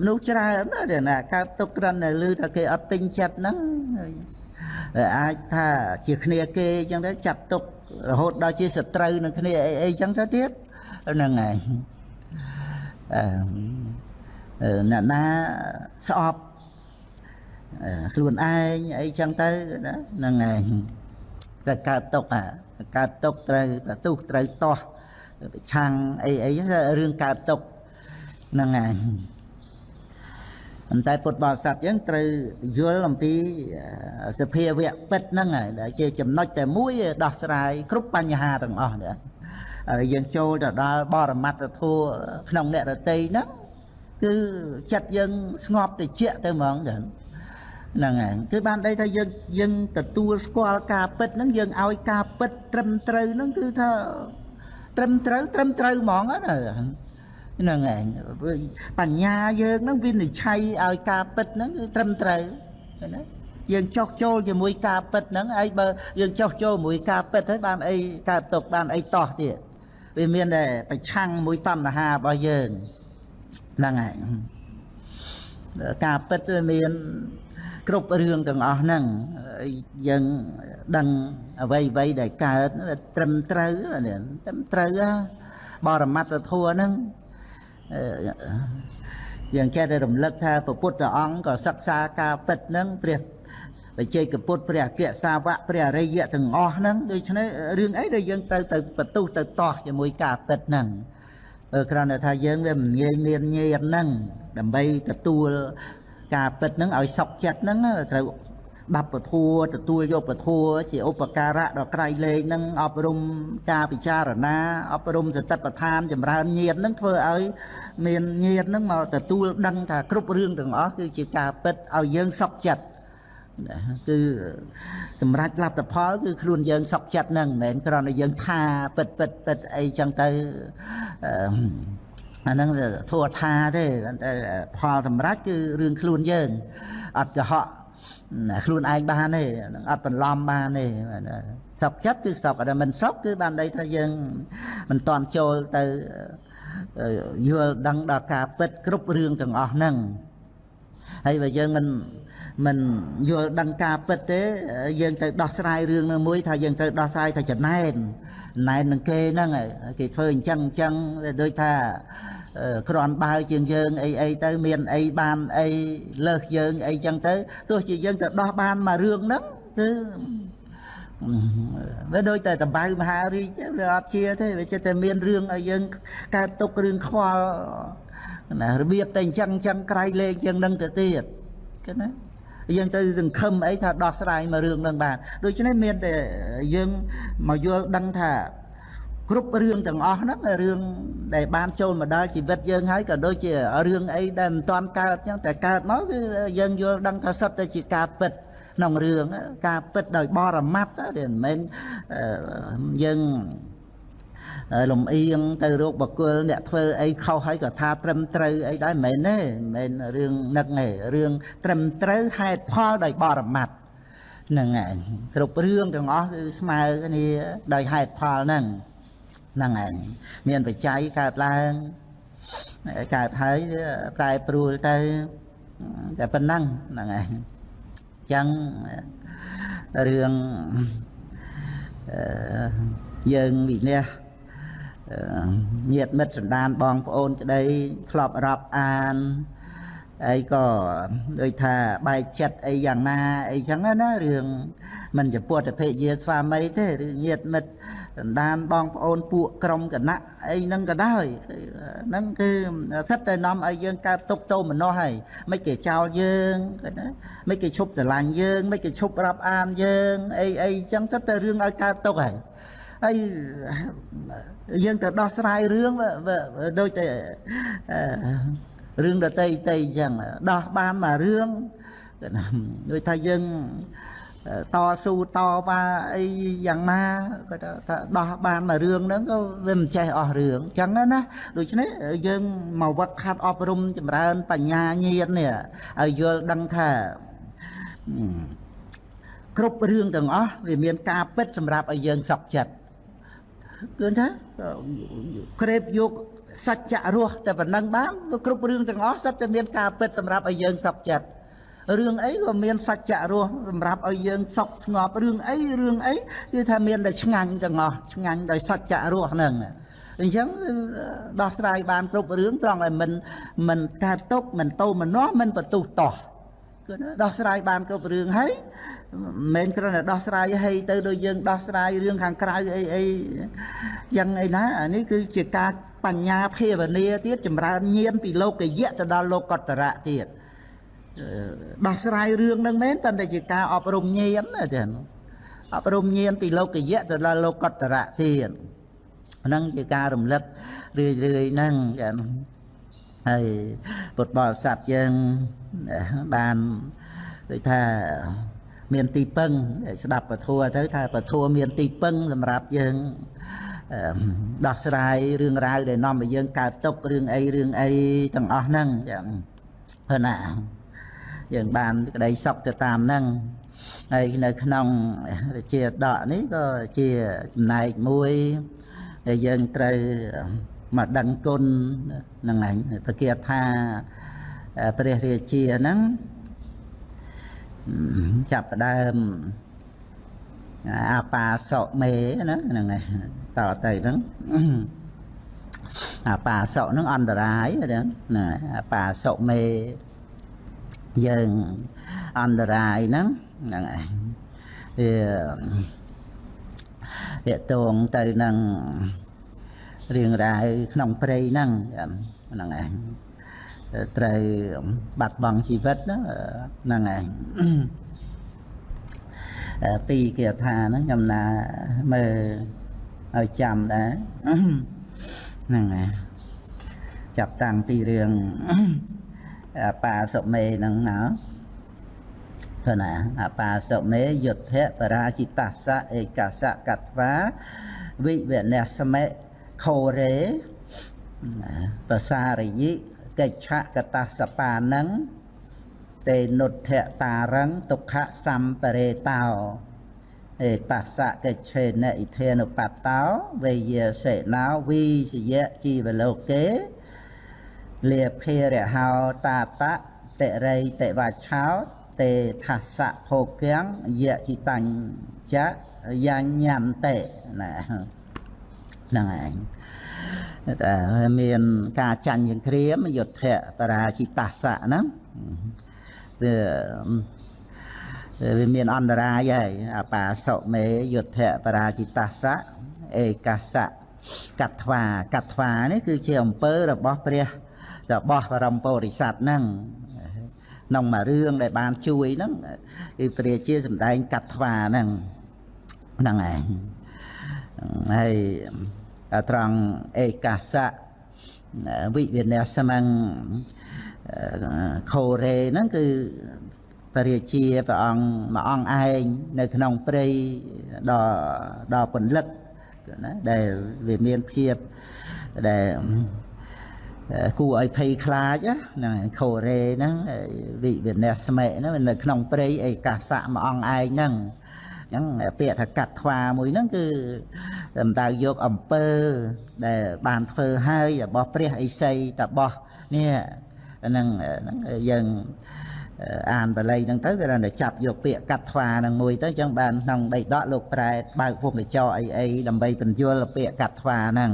មនុស្សច្រើនណាស់ដែលណាកើតទុកគ្រាន់តែឮថាគេអត់ទិញចិត្តហ្នឹងអាចថាជាគ្នាគេអញ្ចឹងទៅចាត់ទុករហូតដល់ជាសត្រូវនឹងគ្នាអីអីអញ្ចឹងទៅទៀតហ្នឹងហើយអឺអ្នកណាស្អប់ខ្លួនឯងអីចឹងទៅណាហ្នឹងឯងតែកើតទុកអាកើតទុកត្រូវប្រទុះត្រូវតោះប្រឆាំងអីអីរឿងកើតទុកហ្នឹងឯង ប៉ុន្តែពុទ្ធបរិស័ទយើងត្រូវយល់អំពីសភាវៈពិតហ្នឹងហើយដែលជាចំណុចតែមួយដោះស្រាយគ្រប់បញ្ហាទាំងអស់នេះហើយយើងចូលទៅដល់បរមត្តធัวក្នុងអ្នករតីហ្នឹងគឺចិត្តយើងស្ងប់តិចទៅហ្មងចឹងហ្នឹងហើយគឺបានដីថាយើងយើងទទួលស្គាល់ការពិតហ្នឹងយើងឲ្យការពិតត្រឹមត្រូវហ្នឹងគឺថាត្រឹមត្រូវត្រឹមត្រូវហ្មងណា ហ្នឹងឯងបញ្ញាយើងហ្នឹងវិនិច្ឆ័យឲ្យការពិតហ្នឹងគឺត្រឹមត្រូវណាយើងចោះចូលជាមួយការពិតហ្នឹងហើយបើយើងចោះចូលជាមួយការពិតហើយបានអីកើតទុកបានអីតោះទៀតវាមានតែប្រឆាំងមួយតណ្ហារបស់យើងហ្នឹងឯងការពិតវាមានគ្រប់រឿងទាំងអស់ហ្នឹងយើងដឹងអ្វីអ្វីដែលកើតត្រឹមត្រូវត្រឹមត្រូវបរមត្តធัวហ្នឹង យើងចេះតែរំលឹកថាព្រះពុទ្ធអង្គក៏សិក្សាការពិតហ្នឹងព្រះបច្ចេកពុទ្ធព្រះអគ្គសាវកព្រះអរិយទាំងអស់ហ្នឹងដូច្នេះរឿងអីដែលយើងទៅទៅបន្ទុះទៅតោះជាមួយការពិតហ្នឹងគ្រាន់តែថាយើងវាមិនងាយមានញៀនហ្នឹងដើម្បីទទួលការពិតហ្នឹងឲ្យសុខចិត្តហ្នឹងត្រូវ ដាប់ពធัวទទួលយកពធัวជាឧបការៈដល់ក្រៃលែងហ្នឹងអប់រំការពិចារណាអប់រំសតិប្បដ្ឋានចម្រើនញាតហ្នឹងធ្វើឲ្យមានញាតហ្នឹងមកទទួលដឹងថាគ្រប់រឿងទាំងអស់គឺជាការពិតឲ្យយើងសុខចិត្តគឺសម្រាប់លទ្ធផលគឺខ្លួនយើងសុខចិត្តហ្នឹងមិនមែនគ្រាន់តែយើងថាពិតពិតពិតអីចឹងទៅអាហ្នឹងធัวថាទេតែផលសម្រាប់គឺរឿងខ្លួនយើងអត់កុហក ខ្លួនឯងបានទេអត់បន្លំបានទេសុខចិត្តគឺសុខតែមិនសុខគឺបានន័យថាយើងមិនតន់ចូលទៅយល់ដឹងដល់ការពិតគ្រប់រឿងទាំងអស់ហ្នឹងហើយបើយើងមិនមិនយល់ដឹងការពិតទេ យើងទៅដោះស្រាយរឿងនឹងមួយថាយើងត្រូវដោះស្រាយថាចំណែន ណែននឹងគេហ្នឹងគេធ្វើអញ្ចឹងអញ្ចឹងដូចថាក្រាន់បើជាងយើងអីអីទៅមានអីបានអីលើសយើងអីចឹងទៅទោះជាយើងទៅដោះបានមករឿងហ្នឹងគឺវាដូចតែតបៅមហារីកវាអត់ជាទេវាចិត្តតែមានរឿងឲ្យយើងកើតទុករឿងខ្វល់ណារបៀបតែអញ្ចឹងអញ្ចឹងក្រៃលែងជាងនឹងទៅទៀតគេណា យើងទៅសង្ឃឹមអីថាដោះស្រាយមករឿងនឹងបានដូច្នេះមានតែយើងមកយល់ដឹងថាគ្រប់រឿងទាំងអស់ហ្នឹងរឿងដែលបានចូលមកដល់ជីវិតយើងហើយក៏ដូចជារឿងអីដែលមិនទាន់កើតចឹងតែកើតមកគឺយើងយល់ដឹងថាសិតតែជាការពិតក្នុងរឿងការពិតដោយបរមត្តទេមិនមែនយើង លំអៀងទៅរោគបកុលអ្នកធ្វើអីខុសហើយក៏ថាត្រឹមត្រូវអីដែរមិនមែនទេមិនមែនរឿងនឹកទេរឿងត្រឹមត្រូវហេតុផលដោយបរមត្តហ្នឹងឯងគ្រប់រឿងទាំងអស់គឺស្មើគ្នាដោយហេតុផលហ្នឹងហ្នឹងឯងមានបច្ច័យកើតឡើងកើតហើយវាប្រែប្រួលទៅតែប៉ុណ្ណឹងហ្នឹងឯងអញ្ចឹងរឿងយើងវិនិច្ឆ័យ ញាតមិត្តសន្តានបងប្អូនក្តីធ្លាប់រាប់អានអីក៏ដូចថាបែកចិត្តអីយ៉ាងណាអីចឹងណារឿងមិនចំពោះតភេយាស្វាមីទេឬញាតមិត្តសន្តានបងប្អូនពួកក្រុមគណៈអីហ្នឹងក៏ដោយហ្នឹងគឺស្ថិតតែនាំឲ្យយើងកើតទុកទោមនោះហើយមិនគេចោលយើងណាមិនគេឈប់ស្រឡាញ់យើងមិនគេឈប់រាប់អានយើងអីអីចឹងស្ថិតតែរឿងឲ្យកើតទុកហើយហើយ យើងទៅដោះស្រាយរឿងដូចតែរឿងដតីតីអញ្ចឹងដោះបានមករឿងដូចថាយើងតស៊ូតវ៉ាអីយ៉ាងណាគាត់ថាដោះបានមករឿងហ្នឹងក៏វាមិនចេះអស់រឿងអញ្ចឹងណាដូច្នេះយើងមកវឹកខាត់អប់រំចម្រើនបញ្ញាញាណនេះឲ្យយល់ដឹងថាគ្រប់រឿងទាំងអស់វាមានការពិតសម្រាប់ឲ្យយើងសុខចិត្ត គឺថាក្រេបយកសច្ចៈរស់តែប៉ុណ្ណឹងបានវាគ្រប់រឿងទាំងអស់សិតតែមានការពិតសម្រាប់ឲ្យយើងសុខចិត្តរឿងអីក៏មានសច្ចៈរស់សម្រាប់ឲ្យយើងសុខស្ងប់រឿងអីរឿងអីគឺថាមានតែឆ្ងាញ់ទាំងអស់ឆ្ងាញ់ដោយសច្ចៈរស់ហ្នឹងអញ្ចឹងដោះស្រាយបានគ្រប់រឿងត្រង់ឲ្យមិនមិនកើតទុកមិនតោមនោះមិនបន្ទុះតោះគឺដោះស្រាយបានគ្រប់រឿងហើយ មិនមែនគ្រាន់តែដោះស្រាយហើយទៅដូចយើងដោះស្រាយរឿងខាងក្រៅអីអីយ៉ាងអីណាអានេះគឺជាការបញ្ញាភាវនាទៀតចម្រើនញាណពីលោកយៈទៅដល់លោកតរៈទៀតដោះស្រាយរឿងនឹងមែនតែជាការអប់រំញាណណាចាអប់រំញាណពីលោកយៈទៅដល់លោកតរៈទៀតហ្នឹងជាការរំលឹករឿយរឿយហ្នឹងចាហើយពុទ្ធបរិស័ទយើងបានដូចថា មានទីពឹងស្ដាប់ពធัวទៅថាពធัวមានទីពឹងសម្រាប់យើងដោះស្រាយរឿងរ៉ាវដែលនាំឲ្យយើងកើតទុករឿងអីរឿងអីទាំងអស់ហ្នឹងចឹងហ្នឹងណាយើងបានក្តីសុខទៅតាមហ្នឹងហើយនៅក្នុងវិជាដកនេះក៏ជាចំណែកមួយដែលយើងត្រូវមកដឹងគុណហ្នឹងឯងប្រកាសថាព្រះរាជាហ្នឹង ចាប់ផ្ដើមអាបាសកមេណាហ្នឹងឯងតទៅហ្នឹងអាបាសកហ្នឹងអន្តរាយហ្នឹងណាអាបាសកមេយើងអន្តរាយហ្នឹងហ្នឹងឯងវាតងទៅនឹងរឿងរ៉ាវក្នុងព្រៃហ្នឹងហ្នឹងឯង ត្រូវបាត់បង់ជីវិតហ្នឹងឯងពីគេថាហ្នឹងខ្ញុំណាមើលឲ្យចាំដែរហ្នឹងឯងចាប់តាំងពីរឿងបាសុមេហ្នឹងណាព្រោះណាអបាសុមេយុទ្ធៈបរាជិតសៈឯកសៈកត្វាវិវនសមេខោរេបសារយិ កិច្ឆកតសបានឹងតេនុទ្ធតារੰទុក្ខសម្បរេតោអេតសៈកិច្ឆេនឥធេនុបតោវេយសេណោវីសយៈជីវលោកេលាភេរហោតាតៈតិរៃតិវច្ឆោតេថសៈភោគៀងយៈចិតញ្ចៈយញ្ញន្តេណាហ្នឹងឯង តែមានការចាញ់យ៉ាងក្រៀមយុទ្ធៈបរាជិតសៈហ្នឹងវាវាមានអន្តរាយហើយអបាសុមេយុទ្ធៈបរាជិតសៈឯកសៈកត្វាកត្វានេះគឺជាអំពើរបស់ព្រះរបស់បរមពុរិស័ទហ្នឹងក្នុងមួយរឿងដែលបានជួយហ្នឹងគឺព្រះជាសម្ដែងកត្វាហ្នឹងហ្នឹងឯងហើយ ត្រង់ឯកាសៈវិវិនស្សមੰខូរ៉េហ្នឹងគឺព្រះរាជាព្រះអង្គមួយអង្គឯងនៅក្នុងព្រៃដ៏ដ៏ពន្លឹកណាដែលវាមានភាពដែលគួរឲ្យភ័យខ្លាចហ្នឹងខូរ៉េហ្នឹងវិវិនស្សមេហ្នឹងនៅក្នុងព្រៃឯកាសៈមួយអង្គឯងហ្នឹងអញ្ចឹងពាក្យថាកាត់ថ្វាមួយហ្នឹងគឺសំដៅយកអំពើដែលបានធ្វើហើយរបស់ព្រះអិសីតបោះនេះហ្នឹងយើងអានបល័យហ្នឹងទៅគេថាចាប់យកពាក្យកាត់ថ្វាហ្នឹងមួយទៅអញ្ចឹងបានក្នុងដីដកលោកប្រែបើកវងកញ្ចក់អីអីដើម្បីបញ្យល់ពាក្យកាត់ថ្វាហ្នឹង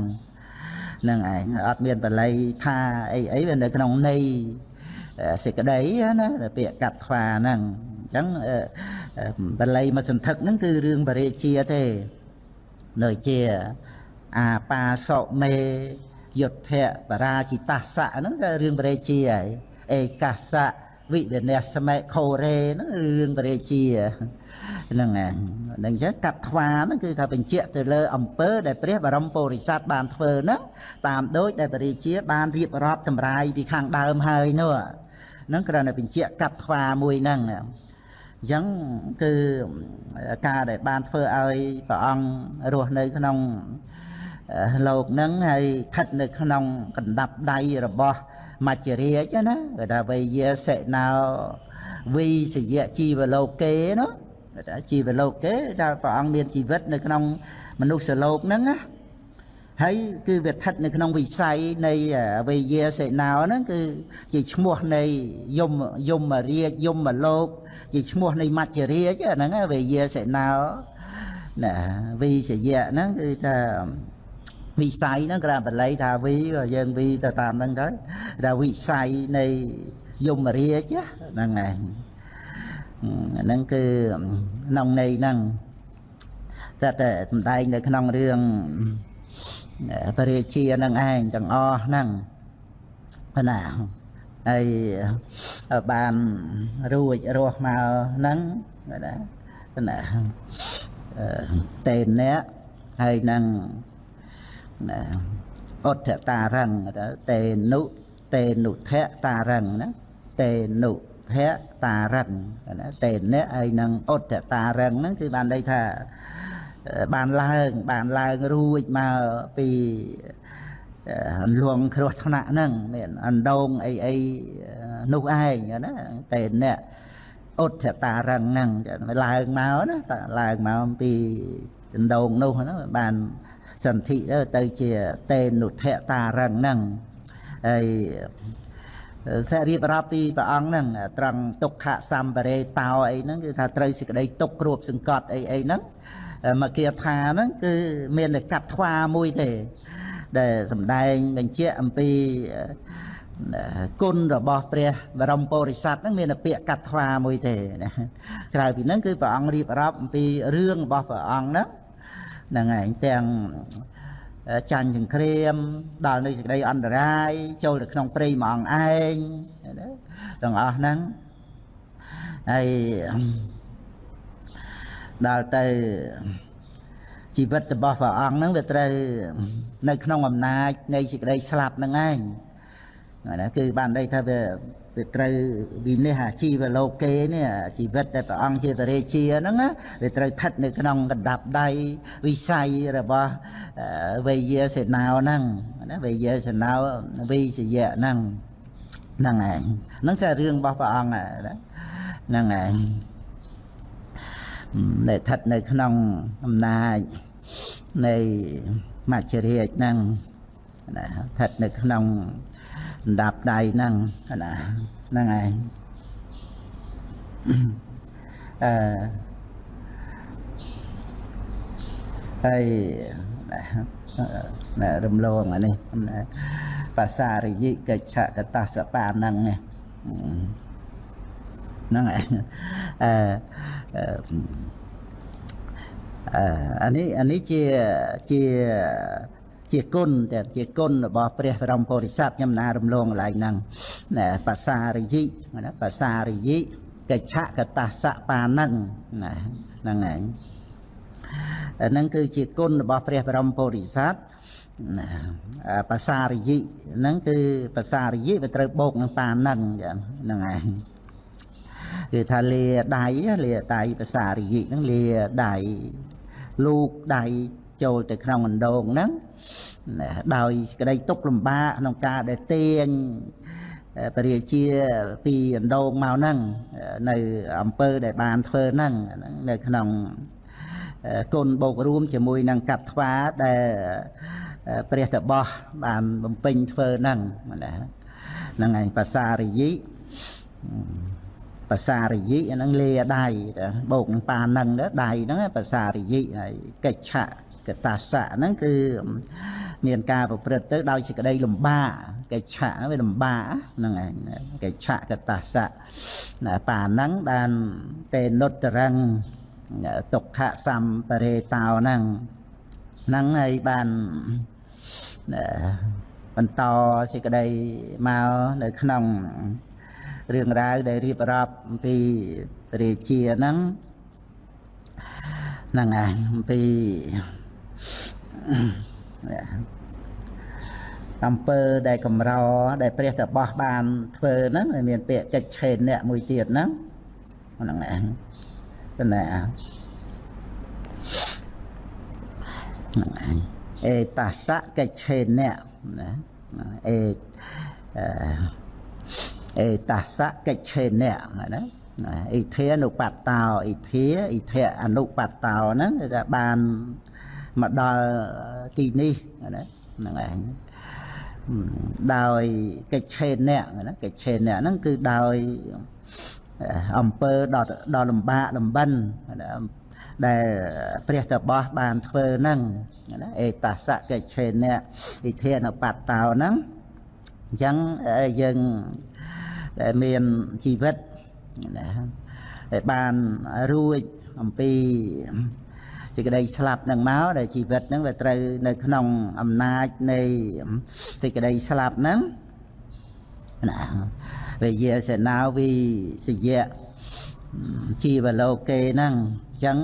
ហ្នឹងឯងអត់មានបល័យថាអីអីវានៅក្នុងន័យសេចក្តីណាពាក្យកាត់ថ្វាហ្នឹង អញ្ចឹងបល័យមកសន្ធឹកហ្នឹងគឺរឿងបរិជាទេនៅជាអាបាសុមេយុទ្ធៈបរាជិតសៈហ្នឹងគឺរឿងបរិជាហើយឯកាសៈវិវិនស្សមេខូរ៉េហ្នឹងរឿងបរិជាហ្នឹងហ្នឹងចឹងកាត់ថ្វាហ្នឹងគឺថាបញ្ជាក់ទៅលើអំពើដែលព្រះបរមពុរិស័ទបានធ្វើហ្នឹងតាមដូចដែលបរិជាបានរៀបរាប់ចម្រាយពីខាងដើមហើយនោះហ្នឹងគ្រាន់តែបញ្ជាក់កាត់ថ្វាមួយហ្នឹង អញ្ចឹងគឺការដែលបានធ្វើឲ្យព្រះអង្គរស់នៅក្នុងលោកហ្នឹងហើយស្ថិតនៅក្នុងកណ្ដាប់ដៃរបស់មច្ចរាជណាគេថាវេយាសិណោវីសយៈជីវលោកេណាគេថាជីវលោកេថាព្រះអង្គមានជីវិតនៅក្នុងមនុស្សលោកហ្នឹងណា ហើយគឺវាស្ថិតនៅក្នុងវិស័យនៃវេយាសេណោហ្នឹងគឺជាឈ្មោះនៃយមយមរាជយមលោក ជាឈ្មោះនៃមច្ចរាជហ្នឹងវេយាសេណោណាវិសយៈហ្នឹងគឺថាវិស័យហ្នឹងក្រៅបល័យថាវិក៏យើងវិទៅតាមហ្នឹងទៅថាវិស័យនៃយមរាជហ្នឹងឯងហ្នឹងគឺក្នុងន័យហ្នឹងតែតែសំដែងនៅក្នុងរឿង ពរាជានឹងឯងទាំងអស់ហ្នឹងណាហើយបានរួចរស់មកហ្នឹងណាណាតេនអ្នកហើយនឹងណាអុទ្ធតារឹងតេនុតេនុធៈតារឹងណាតេនុធៈតារឹងណាតេនអ្នកហើយនឹងអុទ្ធតារឹងហ្នឹងគឺបានន័យថា បានឡើង បានឡើងរួចមកពីអន្លងគ្រោះថ្នាក់ហ្នឹងមានអណ្ដងអីអីនោះឯងណាតែអ្នកអុទ្ធតារឹងហ្នឹងឡើងមកណាតឡើងមកពីដណ្ដងនោះណាបានសន្ធិទៅជាតេនុធតារឹងហ្នឹងហើយសារៀបរាប់ពីព្រះអង្គហ្នឹងត្រង់ទុក្ខសម្បរេតោអីហ្នឹងគឺថាត្រូវសេចក្តីទុក្ខគ្របសង្កត់អីអីហ្នឹង មកគាថាហ្នឹងគឺមានតែកាត់ថ្វាមួយទេ ដែលសំដែងបញ្ជាក់អំពីគុណរបស់ព្រះបរមពុរិស័ទហ្នឹងមានតែពាក្យកាត់ថ្វាមួយទេណាក្រៅពីហ្នឹងគឺព្រះអង្គរៀបរាប់អំពីរឿងរបស់ព្រះអង្គហ្នឹងហ្នឹងឯងទាំងចាញ់សង្គ្រាមដល់នៅសេចក្តីអន្តរាយចូលទៅក្នុងព្រៃមួយអង្គឯងទាំងអស់ហ្នឹងហើយ ដល់ទៅជីវិតរបស់ព្រះអង្គហ្នឹងវាត្រូវនៅក្នុងអំណាចនៃសេចក្តីស្លាប់ហ្នឹងឯងណាគឺបានន័យថាវាវាត្រូវវិនិច្ឆ័យអាជីវលោកគេនេះជីវិតដែលព្រះអង្គជាបរិជាហ្នឹងវាត្រូវស្ថិតនៅក្នុងកណ្ដាប់ដៃវិស័យរបស់វេយាសេណោហ្នឹងណាវេយាសេណោវិសយៈហ្នឹងហ្នឹងឯងហ្នឹងជារឿងរបស់ព្រះអង្គហ្នឹងឯង ដែលស្ថិតនៅក្នុងអំណាចនៃមច្ចរាជហ្នឹងណាស្ថិតនៅក្នុងអណ្ដាប់ដៃហ្នឹងណាហ្នឹងឯងអឺហើយណែរំលងអានេះបាសារិយិកិច្ឆកតសបាហ្នឹង ហ្នឹងឯងអឺអានេះអានេះជាជាជាគុណតែជាគុណរបស់ព្រះបរមពុរិស័ទខ្ញុំណារំលងកន្លែងហ្នឹងណាបាសារិយិណាបាសារិយិកិច្ឆកតសៈបានឹងណាហ្នឹងឯងអាហ្នឹងគឺជាគុណរបស់ព្រះបរមពុរិស័ទណាបាសារិយិហ្នឹងគឺបាសារិយិវាត្រូវបូកនឹងបានឹងហ្នឹងឯង គឺថាលាដៃលាដៃភាសារិយិហ្នឹងលាដៃលូកដៃចូលទៅក្នុងអណ្ដូងហ្នឹងដោយក្តីទុកលំបាកក្នុងការដែលទាញពរាជាពីអណ្ដូងមកហ្នឹងនៅអង្គើដែលបានធ្វើហ្នឹងនៅក្នុងគុណបូករួមជាមួយនឹងកាត់ថ្វាដែលព្រះតបោះបានបំពេញធ្វើហ្នឹងហ្នឹងឯងភាសារិយិ ភាសារិយិហ្នឹងលាដៃបូកនឹងប៉ានឹងដៃហ្នឹងភាសារិយិហើយកិច្ឆៈកតាសៈហ្នឹងគឺមានការប្រព្រឹត្តទៅដោយសេចក្តីលំបាកកិច្ឆៈវាលំបាកហ្នឹងឯងកិច្ឆៈកតាសៈប៉ាហ្នឹងបានតេនុត្តរងទុក្ខសម្បរេតោហ្នឹងហ្នឹងហើយបានបន្តសេចក្តីមកនៅក្នុង រឿងរ៉ាវដែលរៀបរាប់អំពីរាជាហ្នឹងហ្នឹងឯងអំពីអំពើដែលកម្រដែលព្រះតបោះបានធ្វើហ្នឹងមានពាក្យកិច្ចឆេនអ្នកមួយទៀតហ្នឹងហ្នឹងឯងប៉ុន្តែហ្នឹងឯងអេតាសៈកិច្ចឆេនអ្នកណាអេអឺ អេតាសៈកិច្ឆេនៈណាអ៊ីធានុបតោអ៊ីធាអ៊ីធៈអនុបតោហ្នឹងគឺថាបានមកដល់ទីនេះណាហ្នឹងឯងដោយកិច្ចឆេនអ្នកណាកិច្ចឆេនអ្នកហ្នឹងគឺដោយអំពើដល់ដល់លំបាកលំបិនដែលព្រះតបោះបានធ្វើហ្នឹងណាអេតាសៈកិច្ចឆេនអ្នកវិធានបត្តោហ្នឹងអញ្ចឹងយើង ដែលមានជីវិតណាដែលបានរួចអំពីសេចក្តីស្លាប់នឹងមកដែលជីវិតហ្នឹងវាត្រូវនៅក្នុងអំណាចនៃសេចក្តីស្លាប់ហ្នឹងណាវិយាសេនាវិសយៈជីវលោកេហ្នឹងអញ្ចឹង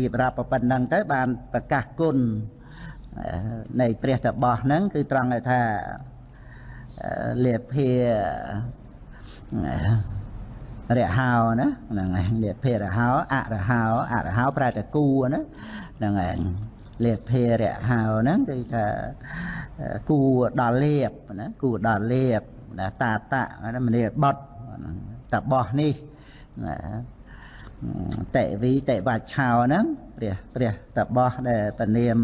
រៀបរាប់ប៉ុណ្ណឹងទៅបានប្រកាសគុណនៃព្រះតបោះហ្នឹងគឺត្រង់ថាលៀបភា រហោណាហ្នឹងឯងលាភេរហោអរហោអរហោប្រែតែគូណាហ្នឹងឯងលាភេរហោហ្នឹងគឺថាគូដល់លៀបណាគូដល់លៀបណាតាតៈណាមនីបត់តបោះនេះណាតេវីតេវាឆោហ្នឹងព្រះព្រះតបោះដែលពនាម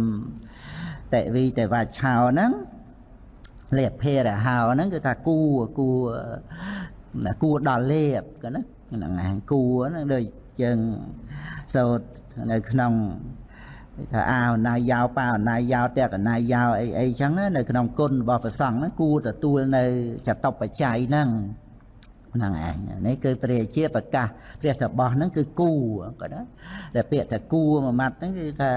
តេវីតេវាឆោហ្នឹងលៀបភេរហោហ្នឹងគឺថាគូគូ គួរដល់លេបក៏ណាហ្នឹងឯងគួរហ្នឹងដូចយើងសូត្រនៅក្នុងថាអាវណាយោប៉ាណាយោតេកណាយោអីអីចឹងនៅក្នុងគុណរបស់ព្រះសង្ឃហ្នឹងគួរទទួលនៅចតបច្ច័យហ្នឹងហ្នឹងឯងនេះគឺព្រះជាប្រកាសព្រះតបោះហ្នឹងគឺគូក៏ណាតែពាក្យថាគូមួយម៉ាត់ហ្នឹងគឺថា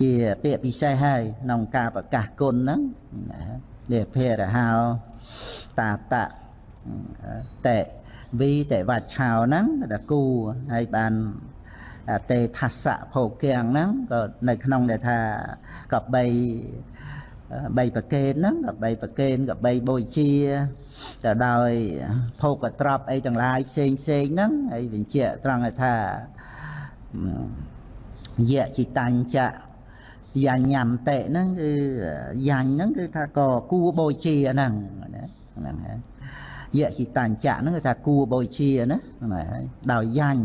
ជាពាក្យពិសេសហើយក្នុងការប្រកាសគុណហ្នឹងនេះភេរហោ តាតៈតេវីតេវច្ឆោហ្នឹងតែគូហើយបានតេថាសៈភោគៀងហ្នឹងក៏នៅក្នុងដែលថាកបីបីប្រកេនហ្នឹងកបីប្រកេនកបីបូជាទៅដោយភោគត្រប់អីទាំងឡាយផ្សេងផ្សេងហ្នឹងហើយបញ្ជាក់ត្រង់ថាយៈចិតញ្ចៈ យ៉ាញ៉ាំតេហ្នឹងគឺយ៉ាញ់ហ្នឹងគឺថាក៏គួបូជាហ្នឹងណាហ្នឹងហើយយៈចិតញ្ចៈហ្នឹងគឺថាគួបូជាណាហ្នឹងហើយដោយយ៉ាញ់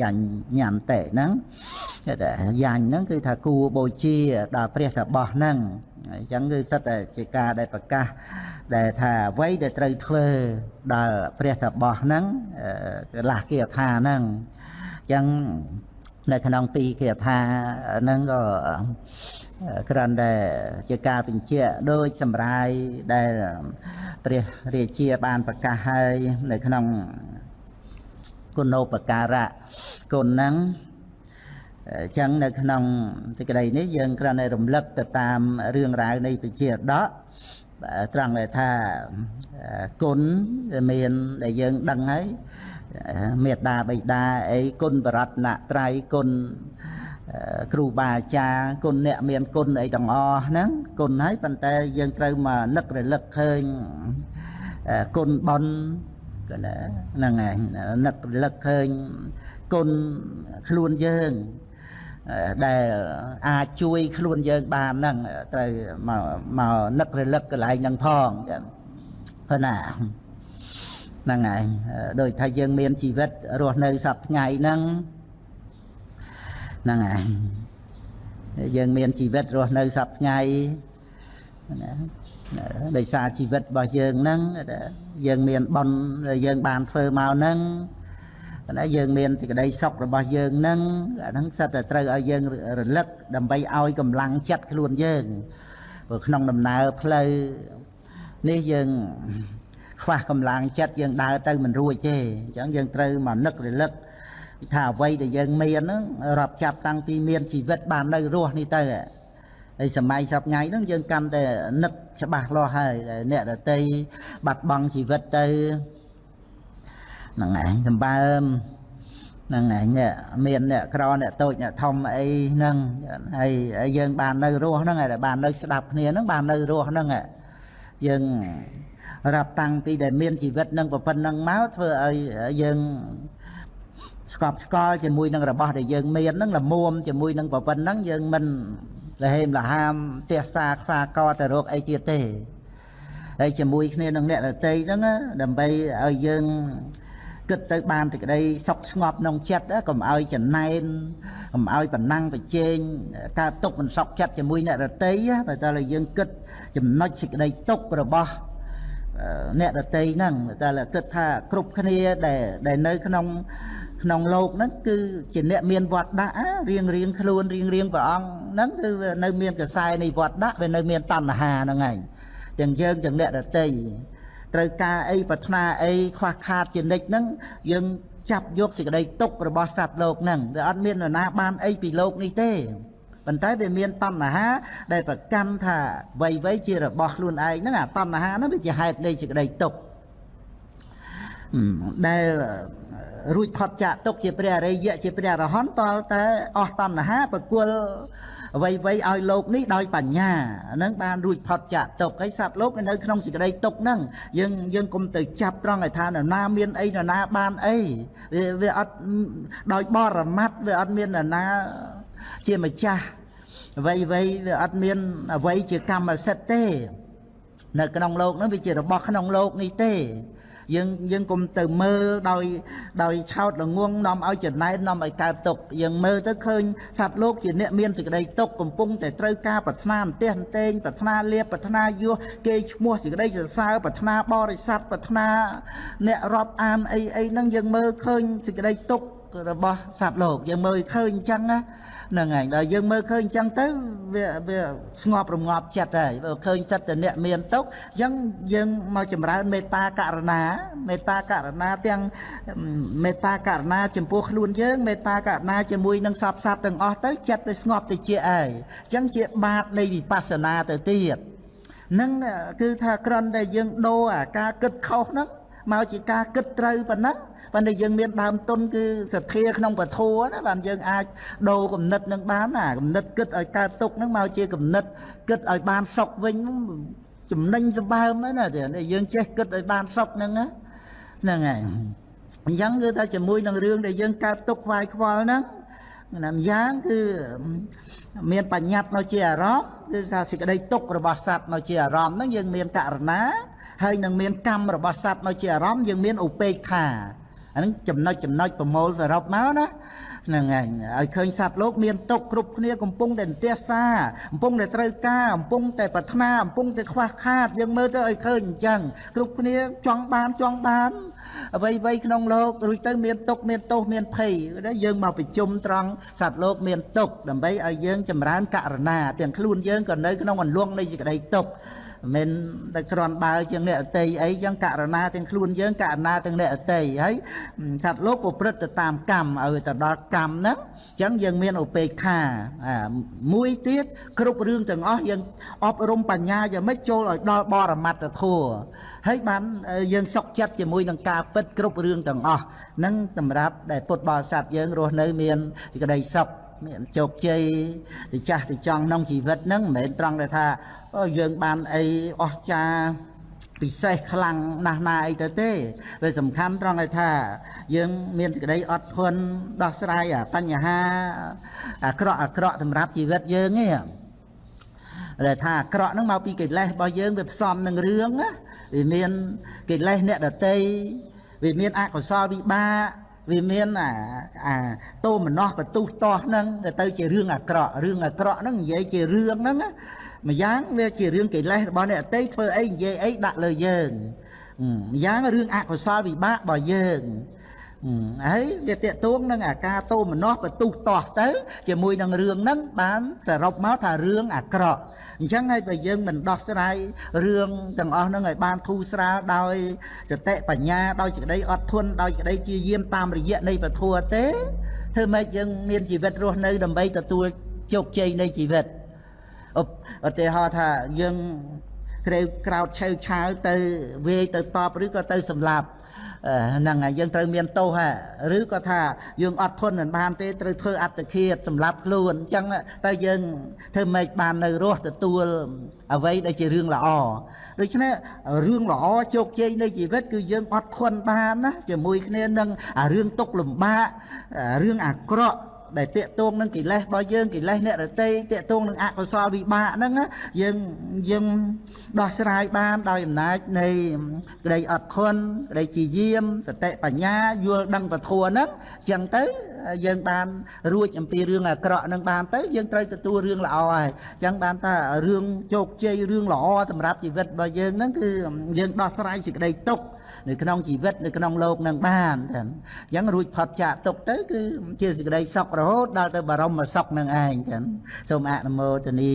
យ៉ាញ់ញ៉ាំតេហ្នឹងគេថាយ៉ាញ់ហ្នឹងគឺថាគួបូជាដល់ព្រះតបោះហ្នឹងអញ្ចឹងគឺសិតតែជាការដែលប្រកាសដែលថាអ្វីដែលត្រូវធ្វើដល់ព្រះតបោះហ្នឹងកលាស់គាថាហ្នឹងអញ្ចឹង នៅក្នុងពីគាថាហ្នឹងក៏គ្រាន់តែជាការបញ្ជាក់ដោយសម្រាយដែលព្រះរាជាបានប្រកាសហើយនៅក្នុងគុណោបការៈគុណហ្នឹងអញ្ចឹងនៅក្នុងសេចក្តីនេះយើងគ្រាន់តែរំលឹកទៅតាមរឿងរ៉ាវនៃពជាដកត្រង់ដែលថាគុណមានដែលយើងដឹងហើយ មេត្តាបិតាអីគុណបរតនត្រ័យគុណគ្រូបាអាចារ្យគុណអ្នកមានគុណអីទាំងអស់ហ្នឹងគុណហើយប៉ុន្តែយើងត្រូវមកនឹករលឹកឃើញគុណបនក៏ណាហ្នឹងឯងនឹករលឹកឃើញគុណខ្លួនយើងដែលអាចជួយខ្លួនយើងបានហ្នឹងត្រូវមកមកនឹករលឹកកន្លែងហ្នឹងផងចឹងប៉ុណ្ណា ហ្នឹងឯងដូចថាយើងមានជីវិតរស់នៅសប្ថ្ងៃហ្នឹងហ្នឹងឯងយើងមានជីវិតរស់នៅសប្ថ្ងៃណាដោយសារជីវិតរបស់យើងហ្នឹងយើងមានបន់យើងបានធ្វើមកហ្នឹងណាយើងមានសេចក្តីសុខរបស់យើងហ្នឹងអាហ្នឹងសិតតែត្រូវឲ្យយើងរលឹកដើម្បីឲ្យកម្លាំងចិត្តខ្លួនយើងព្រោះក្នុងដំណើរផ្លូវនេះយើង ខ្វះកម្លាំងចិត្តយើងដើរទៅមិនរួចទេអញ្ចឹងយើងត្រូវមកនឹករលឹកថាអ្វីដែលយើងមានហ្នឹងរាប់ចាប់តាំងពីមានជីវិតបាននៅរស់នេះទៅហើយសម័យសពថ្ងៃហ្នឹងយើងកាន់តែនឹកច្បាស់លាស់ហើយអ្នកដតីបាត់បង់ជីវិតទៅហ្នឹងឯងសម្បើមហ្នឹងឯងនេះមានអ្នកក្រអ្នកតូចអ្នកធំអីហ្នឹងហើយយើងបាននៅរស់ហ្នឹងហើយបាននៅស្ដាប់គ្នាហ្នឹងបាននៅរស់ហ្នឹងយើង រាប់តាំងពីដែលមានជីវិតនឹងប៉ុណ្ណឹងមកធ្វើឲ្យយើងស្កប់ស្កល់ជាមួយនឹងរបស់ដែលយើងមានហ្នឹងល្មមជាមួយនឹងប៉ុណ្ណឹងយើងមិនលហេមលហាមទះសាខ្វាកទៅរកអីទៀតទេហើយជាមួយគ្នានឹងអ្នករតីហ្នឹងដើម្បីឲ្យយើងគិតទៅបានតែក្តីសុខស្ងប់ក្នុងចិត្តកុំឲ្យចំណែនកុំឲ្យបណ្ណាំងប្រជែងកើតទុកមិនសុខចិត្តជាមួយអ្នករតីបើតើយើងគិតចំណុចសេចក្តីទុករបស់ អ្នករតីហ្នឹងតែគិតថាគ្រប់គ្នាដែលដែលនៅក្នុងក្នុងโลกហ្នឹងគឺជាអ្នកមានវត្តដាក់រៀងរៀងខ្លួនរៀងរៀងព្រះអង្គហ្នឹងគឺនៅមានកសែនៃវត្តដាក់វានៅមានតណ្ហាហ្នឹងឯងទាំងយើងទាំងអ្នករតីត្រូវការអីប្រាថ្នាអីខ្វះខាតជានិច្ចហ្នឹងយើងចាប់យកសេចក្តីទុករបស់សត្វលោកហ្នឹងវាអត់មាននរណាបានអីពីលោកនេះទេ ប៉ុន្តែវាមានតណ្ហា ដែលប្រកាន់ថាវ័យវ័យជារបស់ខ្លួនឯងហ្នឹងអាតណ្ហាហ្នឹងវាជាហេតុនៃសេចក្តីទុកដែលរួចផុតចាកទុកជាព្រះអរិយៈជាព្រះអរហន្តតលតែអស់តណ្ហាប្រគល់អ្វីអ្វីឲ្យលោកនេះដោយបញ្ញាហ្នឹងបានរួចផុតចាកទុកហើយសត្វលោកនៅក្នុងសេចក្តីទុកហ្នឹងយើងយើងគុំទៅចាប់ត្រង់ឲ្យថានរណាមានអីនរណាបានអីវាវាអត់ដោយបរមត្តវាអត់មាននរណា ជាម្ចាស់អ្វីអ្វីវាអត់មានអ្វីជាកម្មសិទ្ធិទេ នៅក្នុងโลกហ្នឹងវាជារបស់ក្នុងโลกនេះទេយើងយើងកុំទៅមើលដោយដោយឆោតល្ងងនាំឲ្យចំណែននាំឲ្យកើតទុកយើងមើលទៅឃើញសត្វលោកជាអ្នកមានសេចក្តីទុកកំពុងតែត្រូវការប្រាថ្នាអន្ទះអន្ទែងប្រាថ្នាលៀបប្រាថ្នាយោគេឈ្មោះសេចក្តីសរសើរប្រាថ្នាបរិស័ទប្រាថ្នាអ្នករាប់អានអីអីហ្នឹងយើងមើលឃើញសេចក្តីទុករបស់សត្វលោកយើងមើលឃើញអញ្ចឹងណា ហ្នឹងហើយដល់យើងមើលឃើញអញ្ចឹងទៅវាវាស្ងប់រងាប់ចិត្តហើយបើឃើញសិតតអ្នកមានទុកអញ្ចឹងយើងមកចម្រើនមេត្តាករណាមេត្តាករណាទាំងមេត្តាករណាចំពោះខ្លួនយើងមេត្តាករណាជាមួយនឹងសពសត្វទាំងអស់ទៅចិត្តវាស្ងប់ទៅជាអីអញ្ចឹងជាបាតនៃវិបស្សនាទៅទៀតនឹងគឺថាក្រន់តែយើងដូរអាការគិតខុសហ្នឹងមកជាការគិតត្រូវប៉ុណ្ណឹង ប៉ុន្តែយើងមានដើមទុនគឺសទ្ធាក្នុងពធណាបានយើងអាចដូរគំនិតនឹងបានណាគំនិតគិតឲ្យកើតទុកនឹងមកជាគំនិតគិតឲ្យបានសុខវិញចំណេញសម្បើមណាយើងចេះគិតឲ្យបានសុខហ្នឹងហ្នឹងហើយអញ្ចឹងគឺថាជាមួយនឹងរឿងដែលយើងកើតទុកខ្វាយខ្វល់ហ្នឹងណាម្យ៉ាងគឺមានបញ្ញត្តិមកជាអារម្មណ៍គឺថាសេចក្តីទុករបស់សត្វមកជាអារម្មណ៍ហ្នឹងយើងមានករណាហើយនឹងមានកម្មរបស់សត្វមកជាអារម្មណ៍យើងមានឧបេក្ខា អាហ្នឹងចំណុចចំណុចប្រមូលសរុបមកណាហ្នឹងហើយឲ្យឃើញសត្វលោកមានទុកគ្រប់គ្នាកំពុងតែទះសាកំពុងតែត្រូវការកំពុងតែប្រាថ្នាកំពុងតែខ្វះខាតយើងមើលទៅឲ្យឃើញអញ្ចឹងគ្រប់គ្នាចង់បានចង់បានអ្វីអ្វីក្នុងលោករួចទៅមានទុកមានទោសមានភ័យយើងមកប្រជុំត្រង់សត្វលោកមានទុកដើម្បីឲ្យយើងចម្រើនករណាទាំងខ្លួនយើងក៏នៅក្នុងអន្លង់នៃសេចក្តីទុក មិនតែគ្រាន់បើជាងអ្នកអតីអីចឹងករណាទាំងខ្លួនយើងករណាទាំងអ្នកអតីហើយសត្វលោកប្រព្រឹត្តទៅតាមកម្មឲ្យទៅដល់កម្មហ្នឹងចឹងយើងមានឧបេក្ខាមួយទៀតគ្រប់រឿងទាំងអស់យើងអប់រំបញ្ញាយ៉ាងម៉េចចូលឲ្យដល់បរមត្តធម៌ហើយបានយើងសុខចិត្តជាមួយនឹងការពិតគ្រប់រឿងទាំងអស់ហ្នឹងសម្រាប់ដែលពុទ្ធបរិស័ទយើងរស់នៅមានសេចក្តីសុខ មានជោគជ័យទៅចាស់ទៅចង់ក្នុងជីវិតហ្នឹងមិនមែនត្រង់តែថាយើងបានអីអស្ចារ្យពិសេសខ្លាំងណាស់ណាអីទៅទេវាសំខាន់ត្រង់ឲ្យថា យើងមានសេចក្តីអត់ធន់ដោះស្រាយបញ្ហាអាក្រក់អាក្រក់សម្រាប់ជីវិតយើងឯងដែលថាអាក្រក់ហ្នឹងមកពីកិលេសរបស់យើងវាផ្សំនឹងរឿងណាវាមានកិលេសអ្នកដតីវាមានអកុសលវិបាក វាមានអាអាតោមនោះបន្ទុះតោះហ្នឹងទៅជារឿងអាក្រក់រឿងអាក្រក់ហ្នឹងនិយាយជារឿងហ្នឹងម្យ៉ាងវាជារឿងកិលេសរបស់អ្នកអតីធ្វើអីនិយាយអីដាក់លើយើងម្យ៉ាងរឿងអកុសលវិបាករបស់យើង ហើយវាតេតួងនឹងអាការតោមនោះបន្ទុះតោះទៅ ជាមួយនឹងរឿងហ្នឹងបានសរុបមកថារឿងអាក្រក់អញ្ចឹងហើយបើយើងមិនដោះស្រាយរឿងទាំងអស់ហ្នឹងឲ្យបានធូរស្រាលដោយសតិបញ្ញាដោយសេចក្តីអត់ធន់ដោយសេចក្តីជាយាមតាមរយៈនៃពធទេធ្វើម៉េចយើងមានជីវិតរស់នៅដើម្បីទទួលជោគជ័យនៃជីវិតឧទាហរណ៍ថាយើងក្រេវក្រោតឆៅឆាវទៅវាយទៅតបឬក៏ទៅសម្លាប់ ហ្នឹងហើយយើងត្រូវមានទោសហ่ะឬក៏ថាយើងអត់ធន់មិនបានទេត្រូវធ្វើអត្តឃាតសម្រាប់ខ្លួនអញ្ចឹងទៅយើងធ្វើម៉េចបាននៅរស់ទទួលអ្វីដែលជារឿងល្អដូច្នេះរឿងល្អជោគជ័យនៃជីវិត គឺយើងអត់ធន់បានណាជាមួយគ្នានឹងរឿងទុកលំបាករឿងអាក្រក់ ដែលតាកតងនឹងកិលេសរបស់យើងកិលេសអ្នករតីតាកតងនឹងអកុសលវិបាកហ្នឹងណាយើងយើងដោះស្រាយបានដោយអំណាចនៃក្តីអត់ធន់ក្តីជាយាមសតិបញ្ញាយល់ដឹងពធហ្នឹងអញ្ចឹងទៅយើងបានរួចអំពីរឿងអាក្រក់ហ្នឹងបានទៅយើងត្រូវទទួលរឿងល្អហើយអញ្ចឹងបានថារឿងជោគជ័យរឿងល្អសម្រាប់ជីវិតរបស់យើងហ្នឹងគឺយើងដោះស្រាយសេចក្តីទុក្ខ នៅក្នុងជីវិតនៅក្នុងโลกនឹងបានចឹងអញ្ចឹងរួចផុតចាកទុកទៅគឺជាសេចក្តីសុខរហូតដល់ទៅបរមសុខនឹងឯងចឹងសូមអនុមោទនា